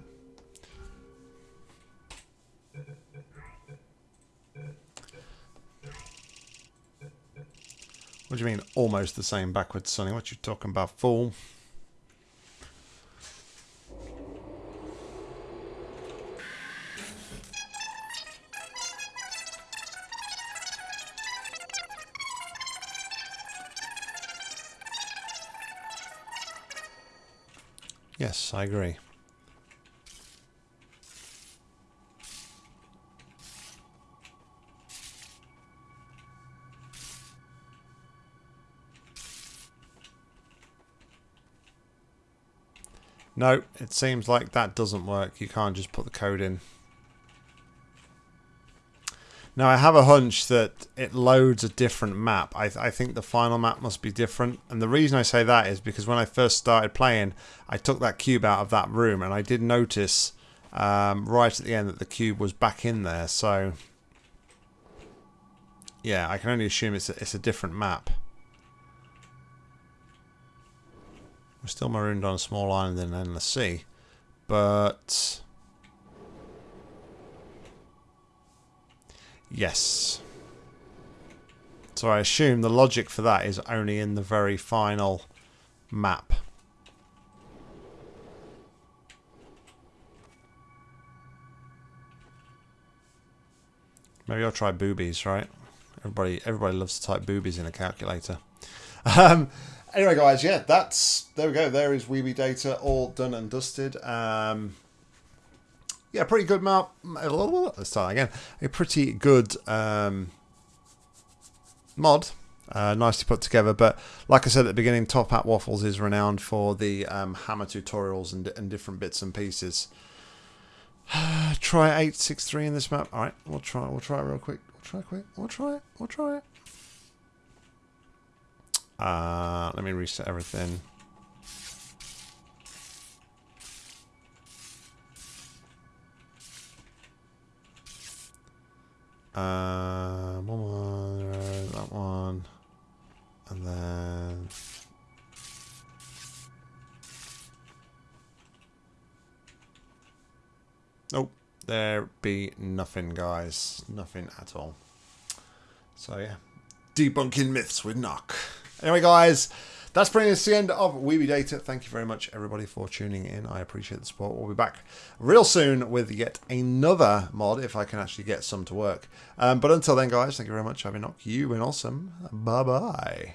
Speaker 1: What do you mean almost the same backwards, Sonny? What you talking about, fool? Yes, I agree. No, it seems like that doesn't work. You can't just put the code in. Now I have a hunch that it loads a different map. I, th I, think the final map must be different. And the reason I say that is because when I first started playing, I took that cube out of that room and I did notice um, right at the end that the cube was back in there. So yeah, I can only assume it's a, it's a different map. We're still marooned on a small island in an endless sea, but Yes. So I assume the logic for that is only in the very final map. Maybe I'll try boobies, right? Everybody everybody loves to type boobies in a calculator. Um, anyway, guys, yeah, that's... There we go. There is Weeby data all done and dusted. Um, yeah, pretty good map. Let's start again. A pretty good um, mod. Uh, nicely put together, but like I said at the beginning, Top Hat Waffles is renowned for the um, hammer tutorials and, and different bits and pieces. try 863 in this map. All right, we'll try. We'll try it real quick. We'll try quick. We'll try it. We'll try it. Uh, let me reset everything. Um, one, right, that one, and then. Nope, there be nothing, guys. Nothing at all. So, yeah. Debunking myths with Knock. Anyway, guys. That's bringing us to the end of Weeby Data. Thank you very much, everybody, for tuning in. I appreciate the support. We'll be back real soon with yet another mod, if I can actually get some to work. Um, but until then, guys, thank you very much. I've been knock. You've been awesome. Bye-bye.